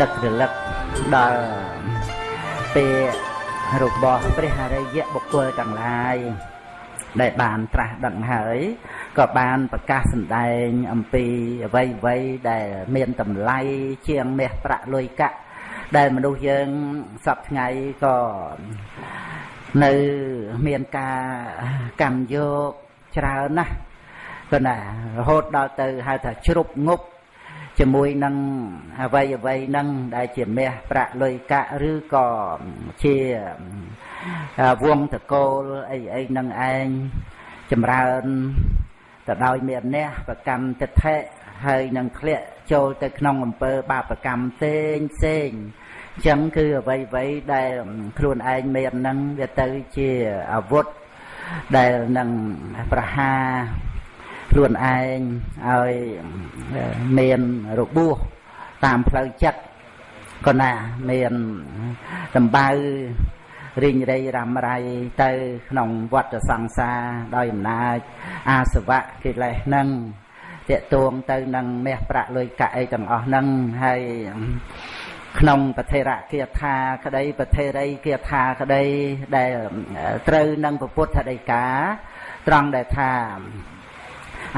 នឹករលឹកដល់ពេលរបស់ព្រះអរិយបុគ្គលទាំងឡាយដែលបានត្រាស់ដឹងហើយក៏បានប្រកាសសម្ដែងអំពីអ្វីអ្វីដែលមានតម្លៃជាងមាសប្រាក់លុយកាក់ដែលមនុស្សយើងសពថ្ងៃក៏នៅមានការកម្មយកច្រើនណាស់ ក៏ណារហូតដល់ទៅហៅថាជ្រុបងប់ជាមួយនឹងអ្វីអ្វីនឹងដែលជាមាសប្រាក់លុយកាក់ឬក៏ជាវងតកូលអីអីនឹងឯងចម្រើនទៅដោយមានអ្នកប្រកម្មទិដ្ឋិហើយនឹងធ្លាក់ចូលទៅក្នុងអំពើបាបកម្មផ្សេងផ្សេងអញ្ចឹងគឺអ្វីអ្វីដែលខ្លួនឯងមាននឹងវាទៅជាអាវុធដែលនឹងប្រហារ ខ្លួនឯងឲ្យមានរបួសតាមផ្លូវចិត្តក៏ណាមានដំបៅរីងរៃរ៉ាំរៃទៅក្នុងវដ្តសង្សារដោយអំណាចអាសវៈកិលេសនឹងតេតួងទៅនឹងមាសប្រាក់លុយកាក់អីទាំងអស់ហ្នឹងហើយក្នុងពធរគាថាក្តីពធរីគាថាក្តីដែលត្រូវនឹងពុទ្ធដីកាត្រង់ដែលថា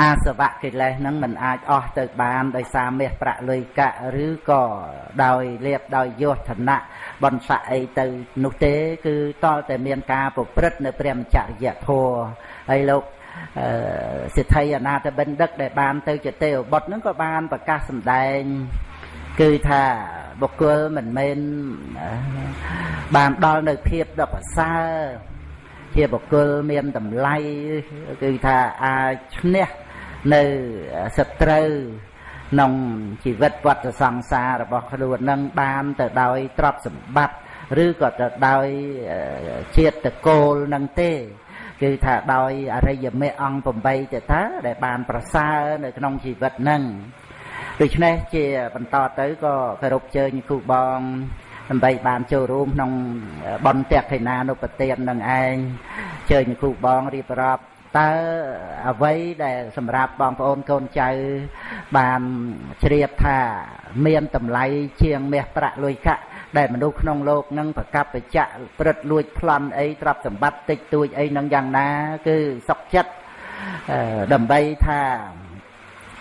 អាសវៈកិលេសហ្នឹងมันអាចអស់ទៅបានដោយសារមាសប្រាក់លុយកាក់ឬក៏ដោយលៀបដោយយោធនៈបនស័កអីទៅនោះទេ គឺតលតែមានការប្រព្រឹត្តនៅព្រះមច្ចរិយធម៌ហើយលោកសិទ្ធិអនាតបិណ្ឌិកដែលបានទៅជាទេវបុត្រហ្នឹងក៏បានប្រកាសសម្ដែងគឺថាបុគ្គលមិនមែនបានដល់នៅភាពដ៏ប្រសើរ ជាបុគ្គលមានតម្លៃគឺថាអាចឈ្នះនៅសត្រូវក្នុងជីវិតវត្តសង្សាររបស់ខ្លួននឹងបានទៅដោយទ្រព្យសម្បត្តិឬក៏ទៅដោយជាតិតកូលនឹងទេគឺថាដោយអរិយមេអង្គ8ទៅថាដែលបានប្រសើរនៅក្នុងជីវិតនឹងដូច្នេះជាបន្តទៅក៏គោរពជើញគ្រូបង ដើម្បីបានចូលរួមក្នុងបនតេខេណានុបទាននឹងឯងជើញគ្រូបងរៀបរាប់តើអ្វីដែលសម្រាប់បងប្អូនកូនចៅបានជ្រាបថាមានតម្លៃជាងមាសប្រាក់លុយកាក់ដែលមនុស្សក្នុងโลกនឹងប្រកបបច្ចៈព្រឹត្តលួចប្លន់អីទ្រព្យសម្បត្តិតិចតួចអីនឹងយ៉ាងណា គឺសុខចិត្តដើម្បីថា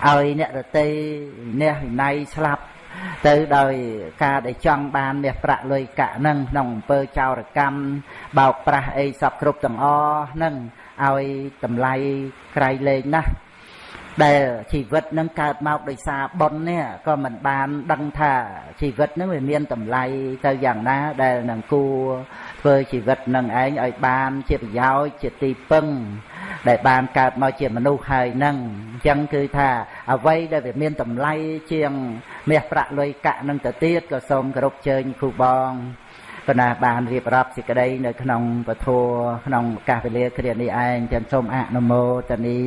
ឲ្យអ្នករតីអ្នកវិន័យស្លាប់ ទៅដោយការដែលចង់បានមាសប្រាក់លុយកាក់ហ្នឹងក្នុងអំពើចោរកម្មបោកប្រាស់អីសពគ្រប់ទាំងអស់ហ្នឹងឲ្យតម្លៃក្រៃលែងណាស់ដែលជីវិតនឹងកើតមកដោយសារបុណ្យនេះក៏មិនបានដឹងថាជីវិតនឹងវាមានតម្លៃទៅយ៉ាងណាដែលនឹងគួរធ្វើជីវិតនឹងឯងឲ្យបានជាប្រយោជន៍ជាទីពឹង ដែលបានកើតមកជាមនុស្សហើយនឹងអញ្ចឹងគឺថាអ្វីដែលវាមានតម្លៃជាងមាសប្រាក់លុយកាក់នឹងទៅទៀតក៏សូមគោរពជើញគ្រូបងប៉ុន្តែបានរៀបរាប់សេចក្តីនៅក្នុងពធក្នុងកាសវេលាគ្រានេះឯងចឹងសូមអនុមោទនី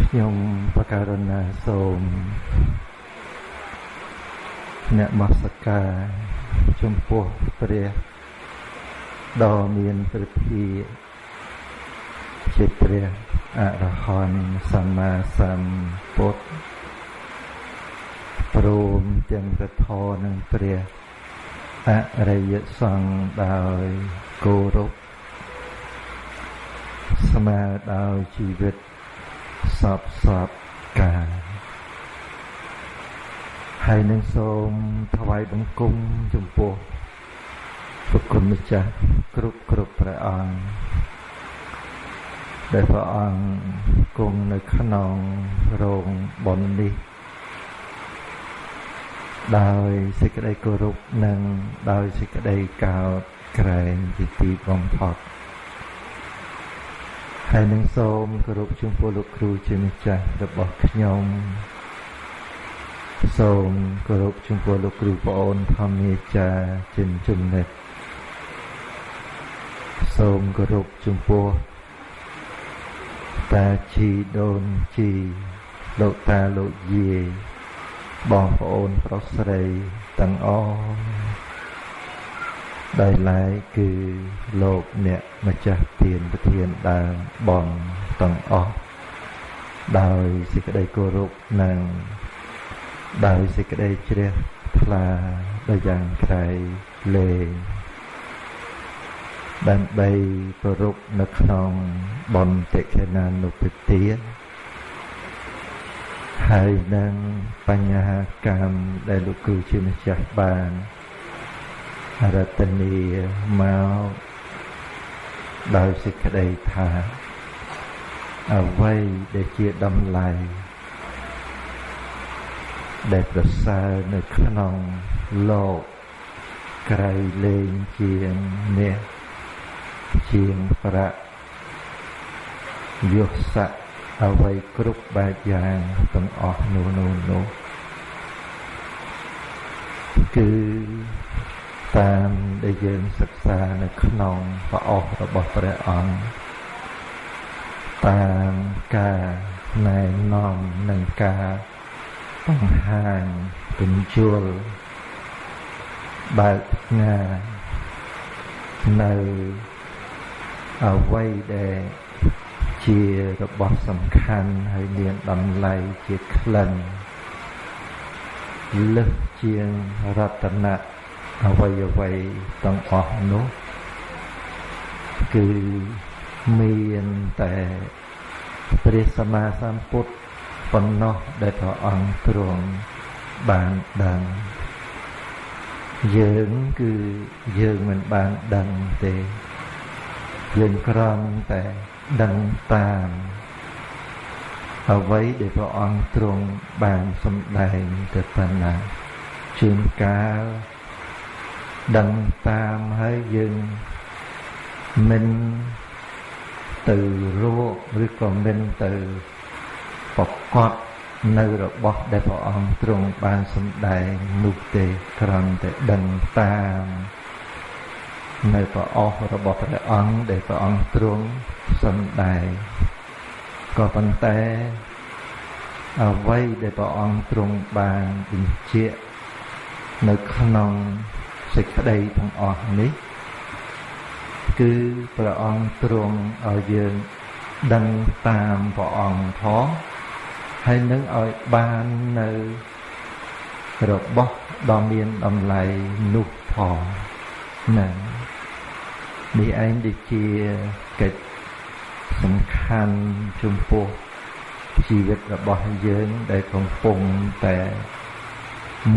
ខ្ញុំបកករណាសូមអ្នកមស្ការចំពោះព្រះដ៏មានព្រះភិជាព្រះអរហន្តសម្មាសម្ពុទ្ធព្រមទាំងពធនឹងព្រះអរិយសង្ឃដោយគោរពស្មើដោយជីវិតសពសពកាល ហើយនឹងសូមថ្វាយបង្គំចំពោះព្រះគុណម្ចាស់គ្រប់គ្រប់ព្រះអង្គដែលព្រះអង្គគង់នៅក្នុងរោងបុណ្យនេះ ដោយសេចក្តីគោរពនិងដោយសេចក្តីកោតក្រែងពីទីបំផុតហើយនឹងសូមគោរពចំពោះលោកគ្រូជាម្ចាស់របស់ខ្ញុំ សូមគោរពចំពោះលោកគ្រូប្អូនធម្មាចារ្យជាចំណិតសូមគោរពចំពោះតាជីដូនជីលោកតាលោកយាយបងប្អូនប្រុសស្រីទាំងអស់ដោយឡែកគឺលោកអ្នកម្ចាស់ទានប្រធានដើមបងទាំងអស់ដោយសេចក្តីគោរពនិង ដោយសេចក្តីជ្រះថ្លាដោយយ៉ាងក្រៃលែងដើម្បីប្ររពនៅក្នុងបនតិខេណានុពទាហើយនឹងបញ្ហាកម្មដែលលោកគ្រូជាម្ចាស់បានរតនីមកដោយសេចក្តីថាអ្វីដែលជាតម្លៃ ដែលប្រសើរនៅក្នុងលោកក្រៃលែងជាងនេះជាងប្រាក់យុស័កអ្វីគ្រប់បែបយ៉ាងទាំងអស់នោះនោះនោះគឺតាមដែលយើងសិក្សានៅក្នុងព្រះអស់របស់ព្រះអង្គតាមការណែនាំនិងការ បង្ហាញបញ្ជូលបើកផ្ងានៅអ្វីដែលជារបស់សំខាន់ហើយមានតម្លៃជាក្លិនលើសជាងរតនៈអ្វីអ្វីទាំងអស់នោះគឺមានតែព្រះសម្មាសម្ពុទ្ធ ប៉ុណ្ណោះដែលព្រះអង្គទ្រង់បានដឹងយើងគឺយើងមិនបានដឹងទេយើងគ្រាន់តែដឹងតាមអ្វីដែលព្រះអង្គទ្រង់បានសម្ដែងទៅប៉ុណ្ណាជួនកាលដឹងតាមហើយយើងមិនទៅរកឬក៏មិនទៅ ប្រកបនៅរបស់ដែលព្រះអង្គទ្រង់បានសម្ដែងនោះទេគ្រាន់តែដឹងតាមនៅព្រះអស់របស់ព្រះអង្គដែលព្រះអង្គទ្រង់សម្ដែងក៏ប៉ុន្តែអ្វីដែលព្រះអង្គទ្រង់បានបញ្ជាក់នៅក្នុងសេចក្តីទាំងអស់នេះ គឺព្រះអង្គទ្រង់ឲ្យយើងដឹងតាមព្រះអង្គផង ហើយនឹងឲ្យបាននៅរបស់ដ៏មានតម្លៃនោះផងណានេះឯងដូចជាកិច្ចសំខាន់ចំពោះជីវិតរបស់យើងដែលកំពុងតែ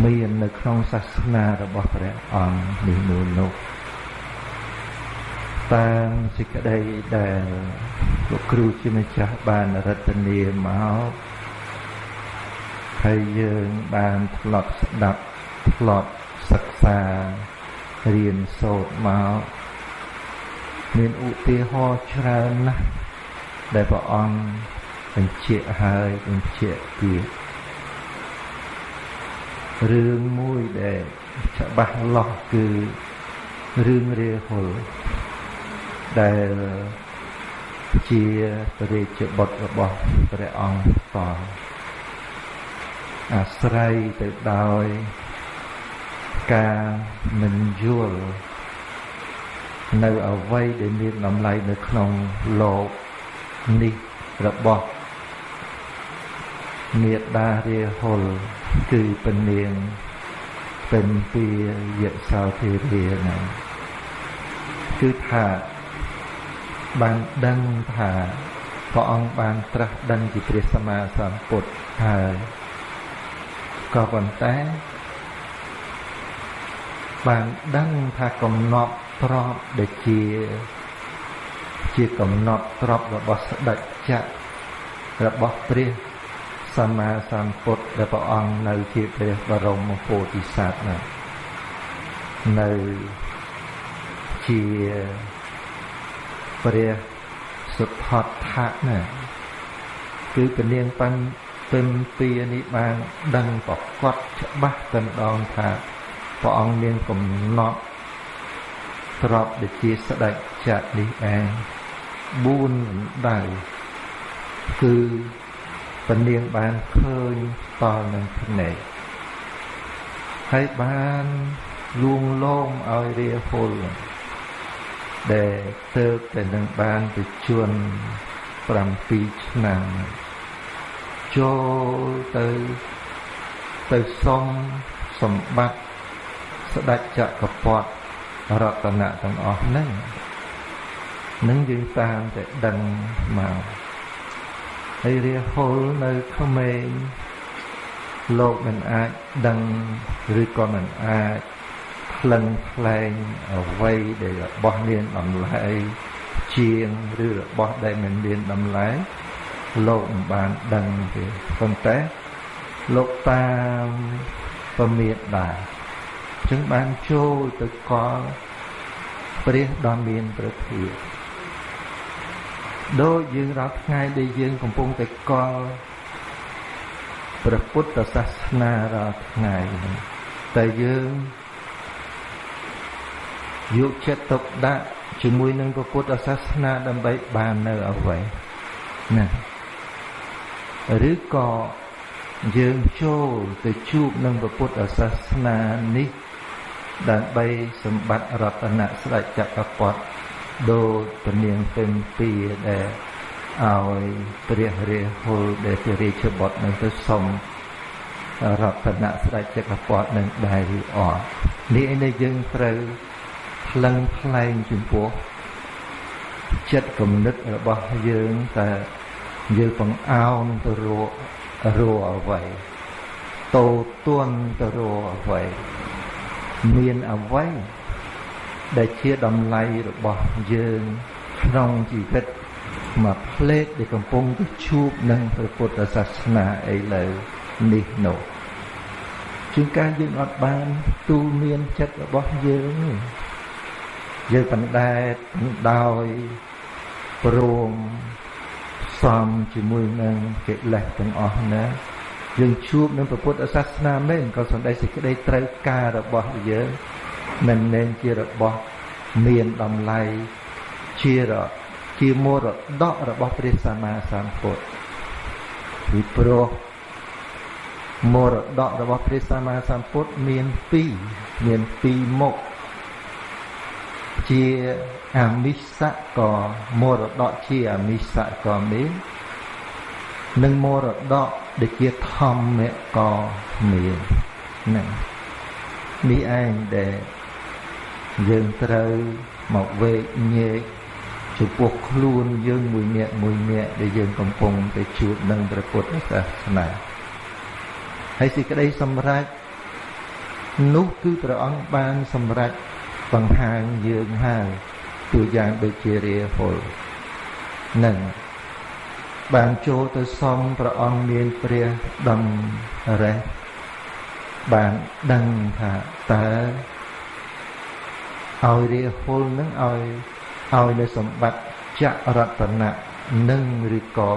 មាននៅក្នុងសាសនារបស់ព្រះអង្គនេះនោះនោះតាមសេចក្តីដែលលោកគ្រូជាម្ចាស់បានរតនាមក ហើយយើងបានធ្លាប់ស្ដាប់ធ្លាប់សិក្សារៀនសូត្រមកមានឧទាហរណ៍ច្រើនណាស់ដែលព្រះអង្គបញ្ជាក់ហើយបញ្ជាក់ទៀតរឿងមួយដែលច្បាស់លាស់គឺរឿងរាហុលដែលជាព្រះរាជបុត្ររបស់ព្រះអង្គត អាស្រ័យទៅដោយការមិនយល់នៅអ្វីដែលមានតម្លៃនៅក្នុងលោកនេះរបស់មេដារាហុលគឺពនាងពេញពីយសោធិរាហ្នឹងគឺថាបានដឹងថាព្រះអង្គបានត្រាស់ដឹងពីព្រះសម្មាសម្ពុទ្ធហើយ ក៏ប៉ុន្តែបានដឹងថាកំណត់ទ្របដែលជា ជាកំណត់ទ្របរបស់ស្ដេចចក្ររបស់ព្រះសម្មាសម្ពុទ្ធដែលព្រះអង្គនៅជាព្រះបរមពោធិសត្វណានៅជាព្រះសុទ្ធដ្ឋៈណាគឺពនាងប៉ាន់ ពិមពីនេះបានដឹងប្រកបច្បាស់តែម្ដងថាព្រះអង្គមានកំណត់ទ្របដែលជាស្ដេចចក្រនេះឯង4ដៅគឺពនាងបានឃើញតលនឹងភ្នែកហើយបានលួងលោមឲ្យរាហុលដែលទៅតែនឹងបានទៅជួន7ឆ្នាំ ចូលទៅទៅសុំសម្បត្តិស្ដេចចក្រពតរតនៈទាំងអស់ហ្នឹងនឹងយើងតាមតែដឹងមកហើយរាហុលនៅក្មេងលោកមិនអាចដឹងឬក៏មិនអាចក្លិនខ្លែងអ្វីដែលរបស់មានតម្លៃជាងឬរបស់ដែលមិនមានតម្លៃ លោកមិនបានដឹងទេប៉ុន្តែលោកតាមពមៀតដែរចឹងបានចូលទៅកល់ព្រះដ៏មានព្រះភិយដូចយើងរាល់ថ្ងៃដែលយើងកំពុងតែកល់ព្រះពុទ្ធសាសនារាល់ថ្ងៃតែយើងយកចិត្តទុកដាក់ជាមួយនឹងព្រះពុទ្ធសាសនាដើម្បីបាននៅអ្វីណា ឬក៏យើងចូលទៅជួបនឹងព្រះពុទ្ធសាសនានេះដើម្បីសម្បត្តិរតនៈស្ដេចចក្រពត្តិដូចពនាងពេញពីដែលឲ្យព្រះរាហុលដែលជារាជបុត្រនឹងទៅសុំរតនៈស្ដេចចក្រពត្តិនឹងដែរឬអត់នេះឯនេះយើងត្រូវថ្លឹងថ្លែងចំពោះចិត្តគំនិតរបស់យើងតែ យើងបង្អោនទៅរករអ្វីតោទន់ទៅរអ្វីមានអ្វីដែលជាតម្លៃរបស់យើងក្នុងជីវិតមួយផ្លេតដែលកំពុងទៅជួបនឹងព្រះពុទ្ធសាសនាឥឡូវនេះនោះជួនកាលយើងអត់បានទូលមានចិត្តរបស់យើងយើងបណ្ដែតដោយព្រម សំជាមួយនឹងកិលេសទាំងអស់ណាយើងជួបនឹងពុទ្ធសាសនាមែនក៏សំដីសេចក្តីត្រូវការរបស់យើងមិនមែនជារបស់មានតម្លៃជារជាមរតករបស់ព្រះសម្មាសម្ពុទ្ធពីព្រោះមរតករបស់ព្រះសម្មាសម្ពុទ្ធមាន2មាន2មុខជា អមិសៈក៏មរតកជាអមិសៈក៏មាននិងមរតកដែលជាធម្មក៏មានហ្នឹងនេះឯងដែលយើងត្រូវមកវេកញែកចំពោះខ្លួនយើងមួយនាក់មួយនាក់ដែលយើងកំពុងតែជួបនឹងព្រះពុទ្ធសាសនាហើយសេចក្តីសម្រេចនោះគឺព្រះអង្គបានសម្រេចបង្ហាញយើងហើយ ទូយ៉ាងដូចជារាហុលនឹងបានចូលទៅសំព្រះអង្គមានព្រះដំរេះបានដឹងថាតើឲ្យរាហុលនឹងឲ្យឲ្យនៅសម្បត្តិចរតនៈនឹងឬក៏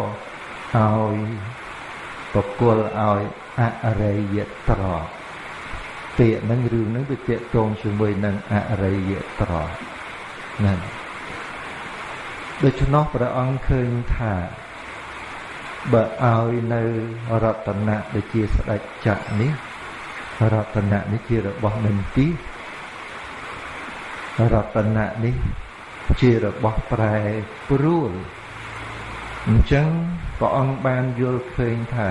ឲ្យបកុលឲ្យអរិយត្រកពាក្យហ្នឹងរឿងហ្នឹងវាតាកតងជាមួយនឹងអរិយត្រ កហ្នឹងដូច្នោះព្រះអង្គឃើញថាបើឲ្យនៅរតនៈដូចជាស្ដេចចក្រនេះរតនៈនេះជារបស់មិនទីរតនៈនេះជារបស់ប្រែព្រួលអញ្ចឹងព្រះអង្គបានយល់ឃើញថា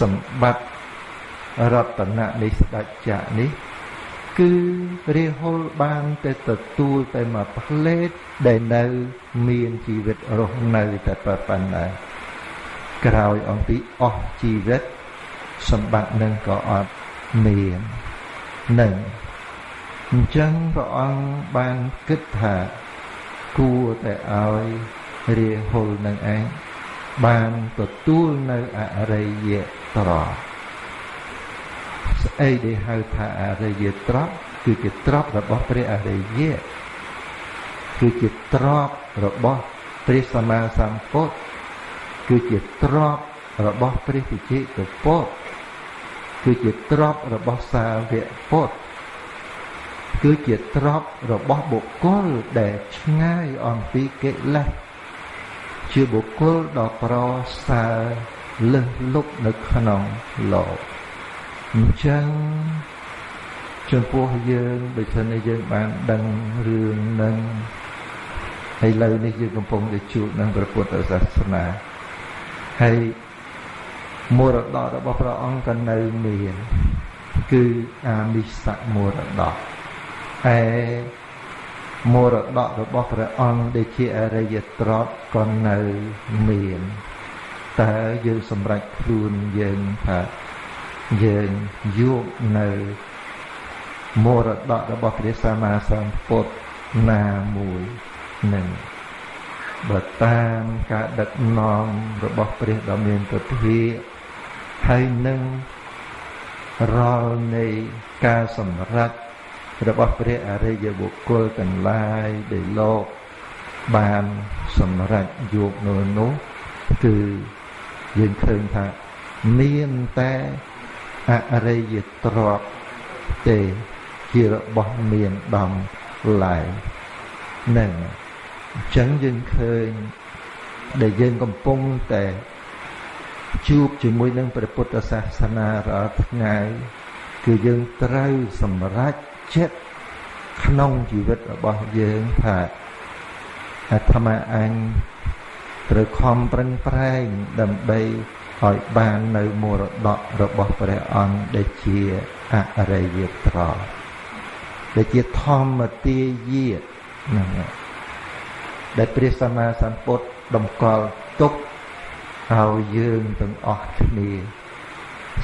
សម្បត្តិរតនៈនៃស្ដេចចក្រនេះ គឺរាហុលបានតែទទួលតែមួយផ្លេតដែលនៅ មានជីវិតរស់នៅតែប៉ុណ្ណឹងក្រោយអំពីអស់ជីវិត សម្បត្តិនឹងក៏អត់មាននឹងអញ្ចឹងព្រះអង្គបានគិតថាគួរតែឲ្យរាហុលនឹងឯងបានទទួលនៅអរិយត្រក ស្អីដែលហៅថាអរិយត្រកគឺជាត្រករបស់ព្រះអរិយគឺជាត្រករបស់ព្រះសម្មាសម្ពុទ្ធគឺជាទ្រពរបស់ព្រះវិជិកពុទ្ធគឺជាទ្រពរបស់សាវកពុទ្ធគឺជាទ្រពរបស់បុគ្គលដែលឆ្ងាយអំពីកិលេសជាបុគ្គលដ៏ប្រសើរលើសលប់នៅក្នុងលោក អញ្ចឹងចំពោះយើងដូចជាយើងបានដឹងរឿងនឹងហើយលើនេះយើងកំពុងតែជួបនឹងព្រះពុទ្ធសាសនាហើយមរតករបស់ព្រះអង្គក៏នៅមានគឺអាមិសមរតកឯមរតករបស់ព្រះអង្គដែលជាអរិយត្រតក៏នៅមានតើយើងសម្រេចខ្លួនយើងថា យើងយកនៅមរតករបស់ព្រះសម្មាសម្ពុទ្ធណាមួយនឹងបើតាមការដឹកនាំរបស់ព្រះដ៏មានពធាហើយនឹងរាល់នៃការសម្រេចរបស់ព្រះអរិយបុគ្គលទាំងឡាយដែលលោកបានសម្រេចយកនៅនោះគឺយើងឃើញថាមានតែ អរិយទ្រព្យទេជារបស់មានដំឡើយនឹងអញ្ចឹងយើងឃើញដែលយើងកំពុងតែជួបជាមួយនឹងព្រះពុទ្ធសាសនារាល់ថ្ងៃគឺយើងត្រូវសម្រេចចិត្តក្នុងជីវិតរបស់យើងថាអាត្មាអញត្រូវខំប្រឹងប្រែងដើម្បី ឲ្យបាននៅមរតករបស់ព្រះអង្គដែលជាអរិយត្រដែលជាធម្មទាយាហ្នឹងដែលព្រះសម្មាសម្ពុទ្ធតម្កល់ទុកឲ្យយើងទាំងអស់គ្នា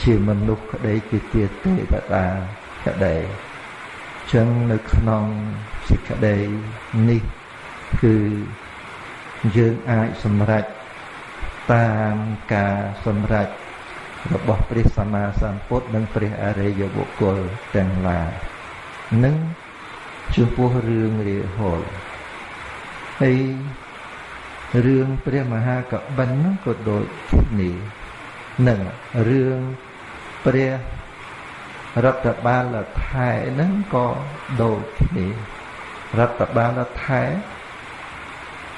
ជាមនុស្សក្តីជាទេទេវតាក្តីចឹងនៅក្នុងសេចក្តីនេះគឺយើងអាចសម្រេច តាមការសម្រេចរបស់ព្រះសម្មាសម្ពុទ្ធនិងព្រះអរិយបុគ្គលទាំងឡាយនឹងចំពោះរឿងរាហុលហើយរឿងព្រះមហាកបិនហ្នឹងក៏ដូចគ្នានឹងរឿងព្រះរដ្ឋបាលថែហ្នឹងក៏ដូចគ្នារដ្ឋបាលថែ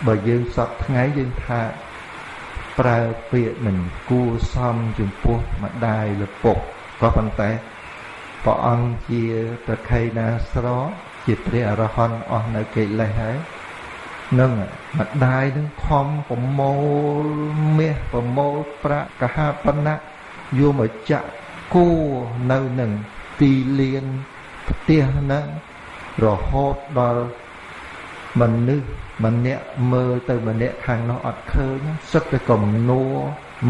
បើយើងសពថ្ងៃយើងថា ប្រើពាក្យមិនគួសមចំពោះម្ដាយលពុកក៏ប៉ុន្តែព្រះអង្គជាប្រខៃណាស្រជាព្រះអរហន្តអស់នៅកិលេសហើយនឹងម្ដាយនឹងខំប្រមូលមាសប្រមូលប្រាក់កហាបណ្ណៈយកមកចាក់គួនៅនឹងទីលានផ្ទះហ្នឹងរហូតដល់មនុស្ស ម្នាក់មើលទៅម្នាក់ខាងនោះអត់ឃើញសឹកតែកំនួ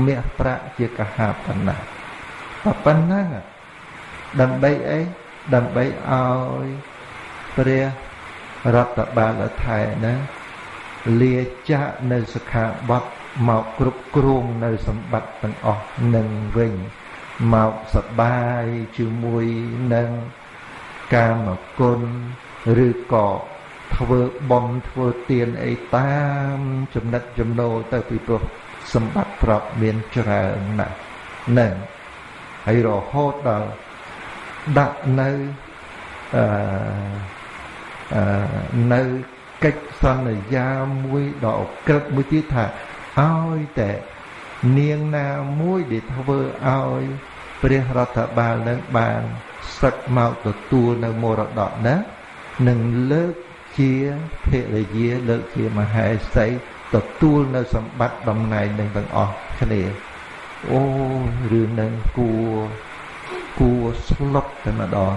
មាសប្រាក់ជាកហាបណ្ណៈប៉ុណ្ណឹងដើម្បីអីដើម្បីឲ្យព្រះរដ្ឋបាលថៃណាលាចាកនៅសខាបត់មកគ្រប់គ្រងនៅសម្បត្តិទាំងអស់នឹងវិញមកសបាយជាមួយនឹងកាមគុណឬក៏ ធ្វើបំធ្វើទានអីតាមចំណិតចំណូលទៅពីព្រោះសម្បត្តិប្រាប់មានច្រើនណាស់នឹងហើយរហូតដល់ដាក់នៅអឺអឺនៅកិច្ចសន្យាមួយដ៏អក្រិតមួយទៀតថាឲ្យតែនាងណាមួយដែលធ្វើឲ្យព្រះរដ្ឋបាលនឹងបានសឹកមកទទួលនៅមរតកណានឹងលើក ជាភរិយាលើកជាមហេសីទទួលនៅសម្បត្តិតំណែងនឹងទាំងអស់គ្នាអូរឿងនឹងគួគួស្លុតតែម្ដង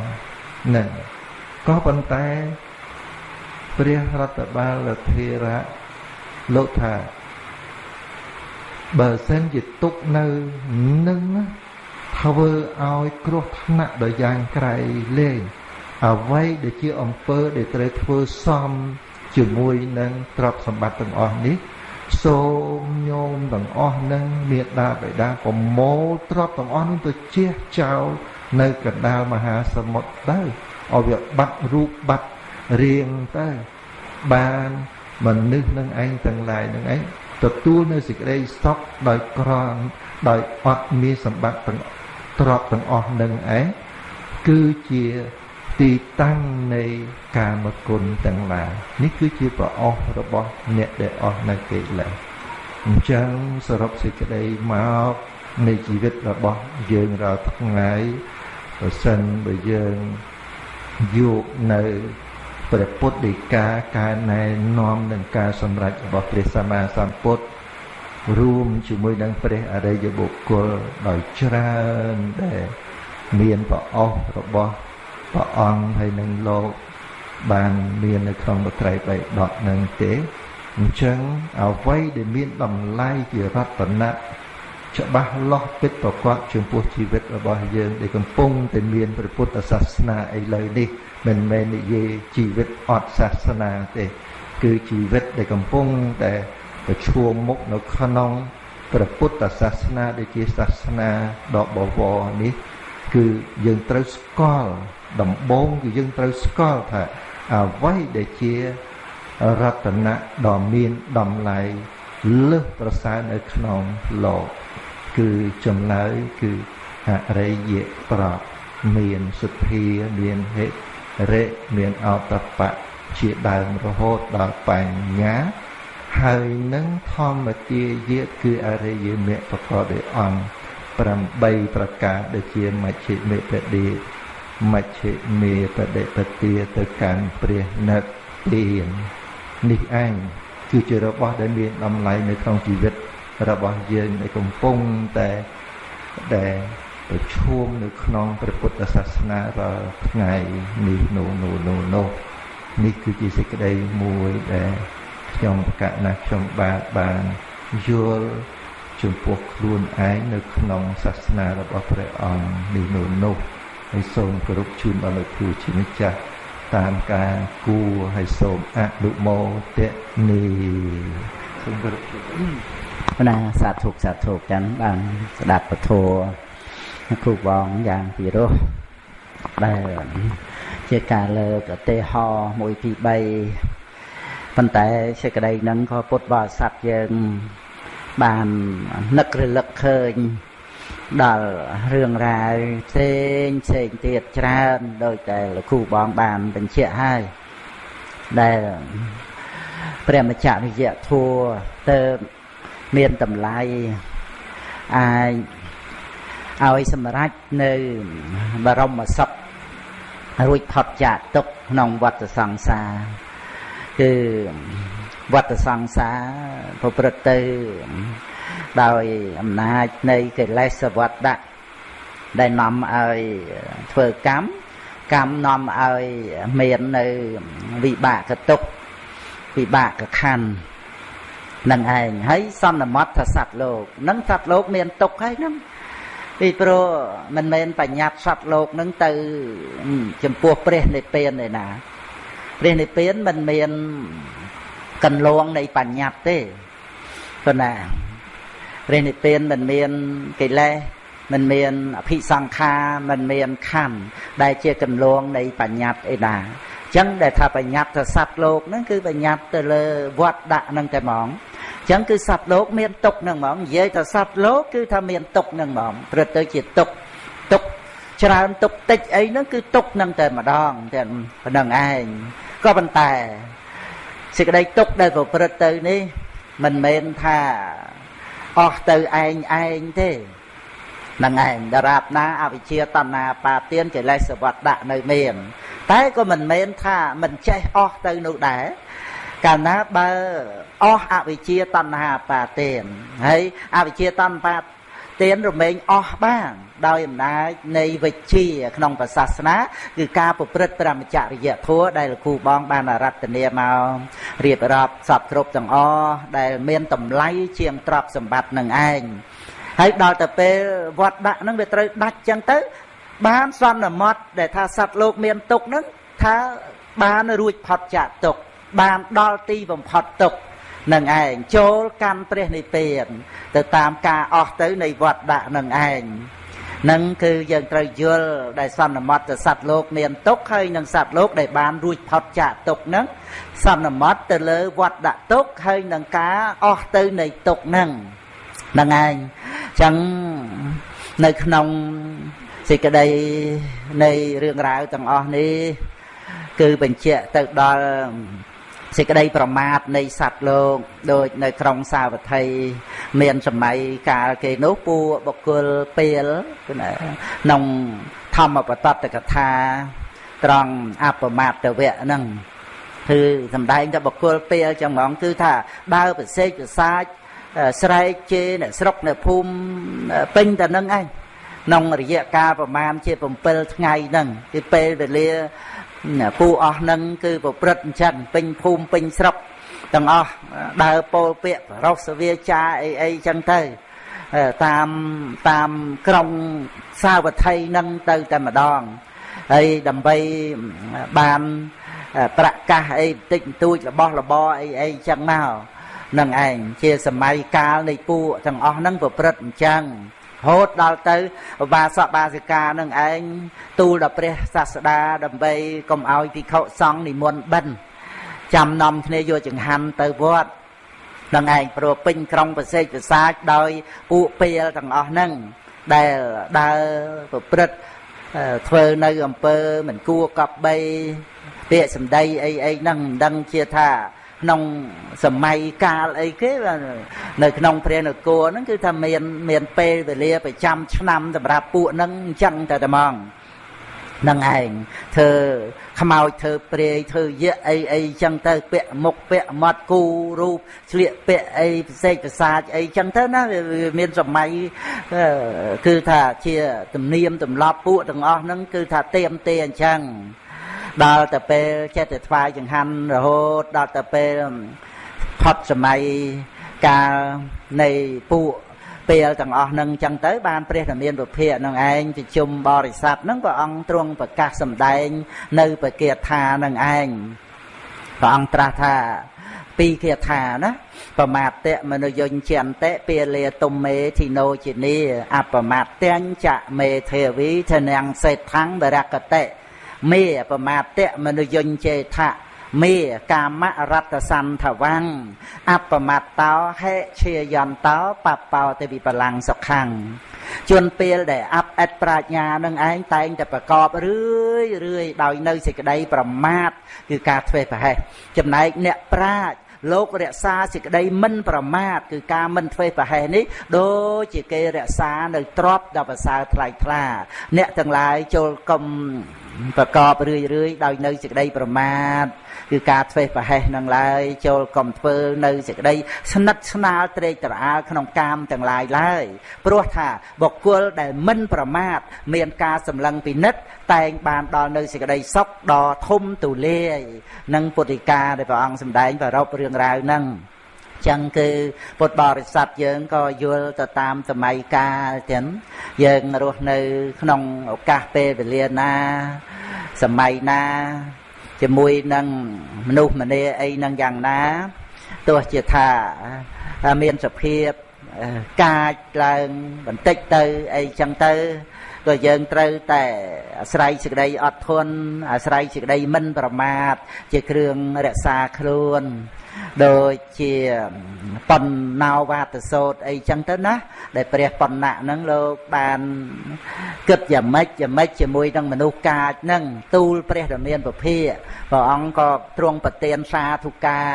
នឹងក៏ប៉ុន្តែព្រះរដ្ឋបាលធេរៈលោកថាបើសិនជាទុកនៅនឹងធ្វើឲ្យគ្រោះថ្នាក់ដ៏យ៉ាងក្រៃលែង អ្វីដែលជាអំពើដែលត្រូវធ្វើសមជាមួយនឹងទ្រព្យសម្បត្តិទាំងអស់នេះសូមញោមទាំងអស់នឹងមេដាបេដាប្រមូលទ្រព្យទាំងអស់នោះទៅជះចោលនៅកណ្ដាលមហាសមុទ្រទៅឲ្យវាបាត់រូបបាត់រៀងទៅបានមនុស្សនឹងឯងទាំងឡាយនឹងឯងទទួលនៅសេចក្តីសុខដោយក្រំដោយអត់មានសម្បត្តិទាំងទ្រព្យទាំងអស់នឹងឯងគឺជា ទីតាំងនៃកាមគុណទាំងឡាយនេះគឺជាប្រអស់របស់អ្នកដែលអស់នៅកិលេសអញ្ចឹងសរុបសេចក្តីមកនៃជីវិតរបស់យើងរាល់ថ្ងៃប្រសិនបើយើងយកនៅព្រះពុទ្ធដីកាការណែនាំនឹងការសម្រេចរបស់ព្រះសម្មាសម្ពុទ្ធរួមជាមួយនឹងព្រះអរិយបុគ្គលដោយច្រើនដែលមានប្រអស់របស់ ព្រះអង្គហើយនឹងលោកបានមាននៅក្នុងបត្រៃបៃដកនឹងទេអញ្ចឹងអ្វីដែលមានតម្លៃជារតនៈច្បាស់លាស់ពិតប្រកបចំពោះជីវិតរបស់យើងដែលកំពុងតែមានព្រះពុទ្ធសាសនាឥឡូវនេះមិនមែននិយាយជីវិតអត់សាសនាទេគឺជីវិតដែលកំពុងតែប្រឈមមុខនៅក្នុងព្រះពុទ្ធសាសនាដែលជាសាសនាដ៏បវរនេះ គឺយើងត្រូវស្គាល់ ដំបូងគឺយើងត្រូវស្គាល់ថាអ្វីដែលជារតនៈដ៏មានតម្លៃលើសប្រសើរនៅក្នុងលោកគឺចម្លើយគឺអរិយប្រកមានសទ្ធាមានហេរិមានអតបៈជាដើមរហូតដល់បញ្ញាហើយនឹងធម្មទាយាគឺអរិយមគ្គប្រកបដោយអង្គ8ប្រការដូចជាមជ្ឈិមេបដិ មជ្ឈិមេបដិបទាទៅកាន់ព្រះនិព្វាននេះឯងគឺជារបស់ដែលមានតម្លៃនៅក្នុងជីវិតរបស់យើងដែលកំពុងតែដែលប្រឈមនៅក្នុងព្រះពុទ្ធសាសនារាល់ថ្ងៃនេះនោះនោះនោះនោះនេះគឺជាសេចក្តីមួយដែលខ្ញុំប្រកាសណាស់ខ្ញុំបាទបានយល់ចំពោះខ្លួនឯងនៅក្នុងសាសនារបស់ព្រះអង្គនេះនោះនោះ ហើយសូមគោរពជូនដល់លោកគ្រូជាម្ចាស់តាមការគួរហើយសូមអនុមោទនីសូមគោរពណាសាធុសាធុចឹងបានស្ដាប់ពធគ្រូបងយ៉ាងពិរោះដែលជាការលើកឧទាហរណ៍1 2 3ប៉ុន្តែសេចក្តីហ្នឹងក៏ពុទ្ធបរិស័ទយើងបាននឹករលឹកឃើញ ដល់រឿងរ៉ាវផ្សេងផ្សេងទៀតច្រើនដោយតែលោកគ្រូបងបានបញ្ជាក់ហើយដែលព្រះមច្ឆវិយៈធัวទៅមានតម្លៃអាចឲ្យសម្រេចនៅបរមសុខរួចផុតចាកទុកក្នុងវដ្តសង្សារគឺវដ្តសង្សារប្រព្រឹត្តទៅ ដោយអំណាចនៃកិលេសវត្តៈដែលនាំឲ្យធ្វើកម្មកម្មនាំឲ្យមាននៅវិបាកទុកវិបាកខណ្ឌនឹងឯងហើយសន្មត់ថាសត្វលោកនឹងសត្វលោកមានទុកហើយហ្នឹងពីព្រោះមិនមែនបញ្ញត្តិសត្វលោកនឹងទៅចំពោះព្រះនិព្វានទេណាព្រះនិព្វានមិនមានកន្លងនៃបញ្ញត្តិទេប៉ុន្តែ ព្រះនិព្វានមិនមានកិលេសមិនមានអភិសង្ខារមិនមានខណ្ឌដែលជាកន្លងនៃបញ្ញត្តិអីណាអញ្ចឹងដែលថាបញ្ញត្តិទៅសត្វលោកហ្នឹងគឺបញ្ញត្តិទៅលើវត្តដាក់ហ្នឹងតែហ្មងអញ្ចឹងគឺសត្វលោកមានទុកហ្នឹងហ្មងនិយាយទៅសត្វលោកគឺថាមានទុកហ្នឹងហ្មងព្រឹកទៅជាទុកទុកច្រើនទុកតិចអីហ្នឹងគឺទុកហ្នឹងតែម្ដងតែប៉ុណ្្នឹងឯងក៏ប៉ុន្តែសេចក្តីទុកដែលប្រព្រឹត្តទៅនេះមិនមែនថា អស់ទៅឯងឯងទេនឹងឯងដរាបណាអវិជ្ជាតណ្ហាបាទានកិលេសវត្តដាក់នៅមាន តែក៏មិនមែនថាមិនចេះអស់ទៅនោះដែរកាលណាបើអស់អវិជ្ជាតណ្ហាបាទានហើយអវិជ្ជាតណ្ហា ទានរមែងអស់បាន ដោយអំណាចនៃវិជ្ជាក្នុងព្រះសាសនាគឺការប្រព្រឹត្តប្រមចរិយធម៌ដែលលោកគ្រូបងបានរតនាមករៀបរាប់សពគ្រប់ទាំងអស់ដែលមានតម្លៃជាងទ្រព្យសម្បត្តិនឹងឯងហើយដល់ទៅពេលវត្តដាក់ហ្នឹងវាត្រូវដាច់ចឹងទៅ បានសន្មត់ដែលថាសត្វលោកមានទុកហ្នឹងថាបានរួចផុតចាកទុកបានដល់ទីបំផុតទុក នឹងឯងចូលកាន់ព្រះនិព្វាន ទៅតាមការអស់ទៅនៃវត្តដាក់នឹងឯងនឹងគឺយើងត្រូវយល់ដែលសន្មត់ទៅសត្វលោកមានទុកហើយនឹងសត្វលោកដែលបានរួចផុតចាកទុកនឹងសន្មត់ទៅលើវត្តដាក់ទុកហើយនឹងការអស់ទៅនៃទុកនឹងហ្នឹងឯងចឹងនៅក្នុងសេចក្តីនៃរឿងរ៉ាវទាំងអស់នេះ គឺបញ្ជាក់ទៅដល់ សេចក្តីប្រមាទនៃសត្វលោកដូចនៅក្នុងសាវត្ថីមានសម័យកាលគេនោះពួកបុគ្គលពេលក្នុងធម្មបតតកថាត្រង់អបមាតវៈហ្នឹងគឺសំដែងតែបកគលពេលចឹងហ្មងគឺថាដើរប្រសេកប្រសាចស្រែកជេរអ្នកស្រុកអ្នកភូមិពេញតែនឹងឯងក្នុងរយៈកាលប្រមាណជា7ថ្ងៃហ្នឹងគឺពេលវេលា ពូអស់ហ្នឹងគឺប្រព្រឹត្តអញ្ចឹងពេញភូមិពេញស្រុកទាំងអស់ដើរពោលពាក្យរសវាចាអីអីចឹងទៅតាមតាមក្រុងសាវត្ថីនឹងទៅតែម្ដងហើយដើម្បីបានប្រកាសអីបន្តិចបន្តួចរបស់របរអីអីចឹងមកនឹងឯងជាសម័យកាលនៃពួកទាំងអស់ហ្នឹងប្រព្រឹត្តអញ្ចឹង ហូតដល់ទៅឧបាសកបាសិកានឹងឯងទូលដល់ព្រះសាស្តាដើម្បីកុំឲ្យភិក្ខុសង្ឃនិមន្តបិណ្ឌចាំនាំគ្នាយកចង្ហាន់ទៅវត្តនឹងឯងព្រោះពេញក្រុងប្រសេកប្រសាចដោយពួកពេលទាំងអស់ហ្នឹងដែលដើរប្រព្រឹត្តធ្វើនៅអំពើមិនគួរកប់បីពាក្យសម្ដីអីអីហ្នឹងមិនដឹងជាថា ក្នុងសម័យកាលអីគេនៅក្នុងព្រះនគរហ្នឹងគឺថាមានមានពេលវេលាប្រចាំឆ្នាំសម្រាប់ពួកហ្នឹងអញ្ចឹងតែតែហ្មងនឹងឯងធ្វើខ្មោចធ្វើព្រាយធ្វើយៈអីអីចឹងទៅពាក់មុខពាក់មាត់គូរូបស្លៀកពាក់អីពិសេសប្រសាចអីចឹងទៅណាវាមានសម័យគឺថាជាទំនៀមទម្លាប់ពួកទាំងអស់ហ្នឹងគឺថាเตรียมទេអញ្ចឹង ដល់ទៅពេលចិត្តតែថ្វាយចង្ហាន់រហូតដល់ទៅពេលផុតសម័យកាលនៃពួកពេលទាំងអស់នឹងចឹងទៅបានព្រះធមានពុភៈនឹងឯងប្រជុំបរិស័ទនឹងព្រះអង្គទ្រង់ប្រកាសសម្ដែង នៅបគាថានឹងឯងព្រះអង្គត្រាស់ថាពីរគាថាណាបមាតៈមនុយញ្ចន្តិពាលាទុំមេធីណូជានីអបមាតញ្ចមេទេវីធនាងសេដ្ឋังបរកតិ មេបមាតៈមនុយញ្ចេថៈមេកាមរតសន្ធវੰអបមត្តោហេឈាយន្តោបបោទេវិបលាំងសុខੰជួនពេលដែលអបអិតប្រាជ្ញានឹងឯងតែងតែប្រកបរឿយរឿយដោយនៅសេចក្តីប្រមាទគឺការធ្វេសប្រហែសចំណែកអ្នកប្រាជ្ញលោករក្សាសេចក្តីមិនប្រមាទគឺការមិនធ្វេសប្រហែសនេះដូចជាគេរក្សានៅទ្របដល់ប្រសើរថ្លៃថ្លា អ្នកទាំងឡាយចូលកុំ ប្រកបរឿយរឿយដោយនៅសេចក្តីប្រមាទគឺការធ្វេសប្រហែសនឹងឡើយចូលកុំធ្វើនៅសេចក្តីស្និទ្ធស្នាលត្រេកត្រអាលក្នុងកាមទាំងឡាយឡើយព្រោះថាបុគ្គលដែលមិនប្រមាទមានការសម្លឹងពិនិត្យតែងបានដល់នៅសេចក្តីសុខដ៏ធំទូលាយនឹងពុទ្ធិកាដែលព្រះអង្គសម្ដែងប្ររពរឿងរ៉ាវហ្នឹង ចឹងគឺពុទ្ធបរិស័ទយើងក៏យល់ទៅតាមសម័យកាលទាំងយើងរស់នៅក្នុងឱកាសពេលវេលាណាសម័យណា ជាមួយនឹងមនុស្សម្នាអីនឹងយ៉ាងណាទោះជាថាមានសភាពកាចឡើងបន្តិចទៅអីចឹងទៅក៏យើងត្រូវតែអាស្រ័យសេចក្តីអត់ធន់អាស្រ័យសេចក្តីមិនប្រមាទជាគ្រឿងរក្សាខ្លួន ដូចជាបណ្ណោវាទសោតអីចឹងទៅណាដែលព្រះបណ្ណៈហ្នឹងលោកបានគិតយ៉ាងម៉េចយ៉ាងម៉េចជាមួយនឹងមនុស្សកាចហ្នឹងទូលព្រះរាមាពភាព្រះអង្គក៏ទ្រង់ប្រទានសាធុការ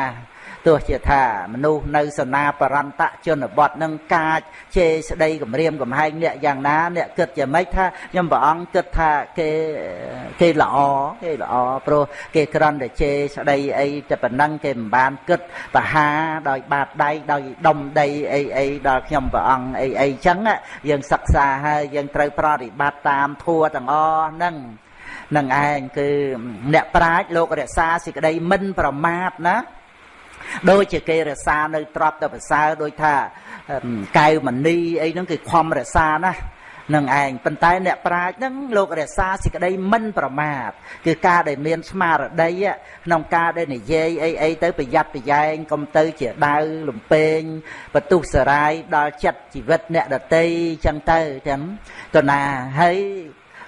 ទោះជាថាមនុស្សនៅសនាបរន្តជនបទនឹងកាចជេរស្ដីគម្រាមកំហែងអ្នកយ៉ាងណាអ្នកគិតយ៉ាងម៉េចថាខ្ញុំព្រះអង្គគិតថាគេគេល្អគេល្អព្រោះគេក្រន់តែជេរស្ដីអីតែប៉ុណ្ណឹងគេមិនបានគិតបហាដោយបាតដៃដោយដុំដីអីអីដល់ខ្ញុំព្រះអង្គអីអីចឹងយើងសិក្សាហើយយើងត្រូវប្រតិបត្តិតាមធัวទាំងអស់ហ្នឹងនឹងឯងគឺអ្នកប្រាជ្ញលោករក្សាសេចក្តីមិនប្រមាទណា ដូចជាគេរសានៅទ្របទៅប្រសើរដូចថាកែវមณีអីហ្នឹងគឺខំរសាណានឹងឯងប៉ុន្តែអ្នកប្រាជ្ញហ្នឹងលោករក្សាសេចក្តីមិនប្រមាទគឺការដែលមានស្មារតីក្នុងការដែលនិយាយអីអីទៅប្រយ័ត្នប្រយែងកុំទៅជាដាវលំពេងបន្ទុះសារាយដល់ចិត្តជីវិតអ្នកដតីចឹងទៅចឹងតណាហើយ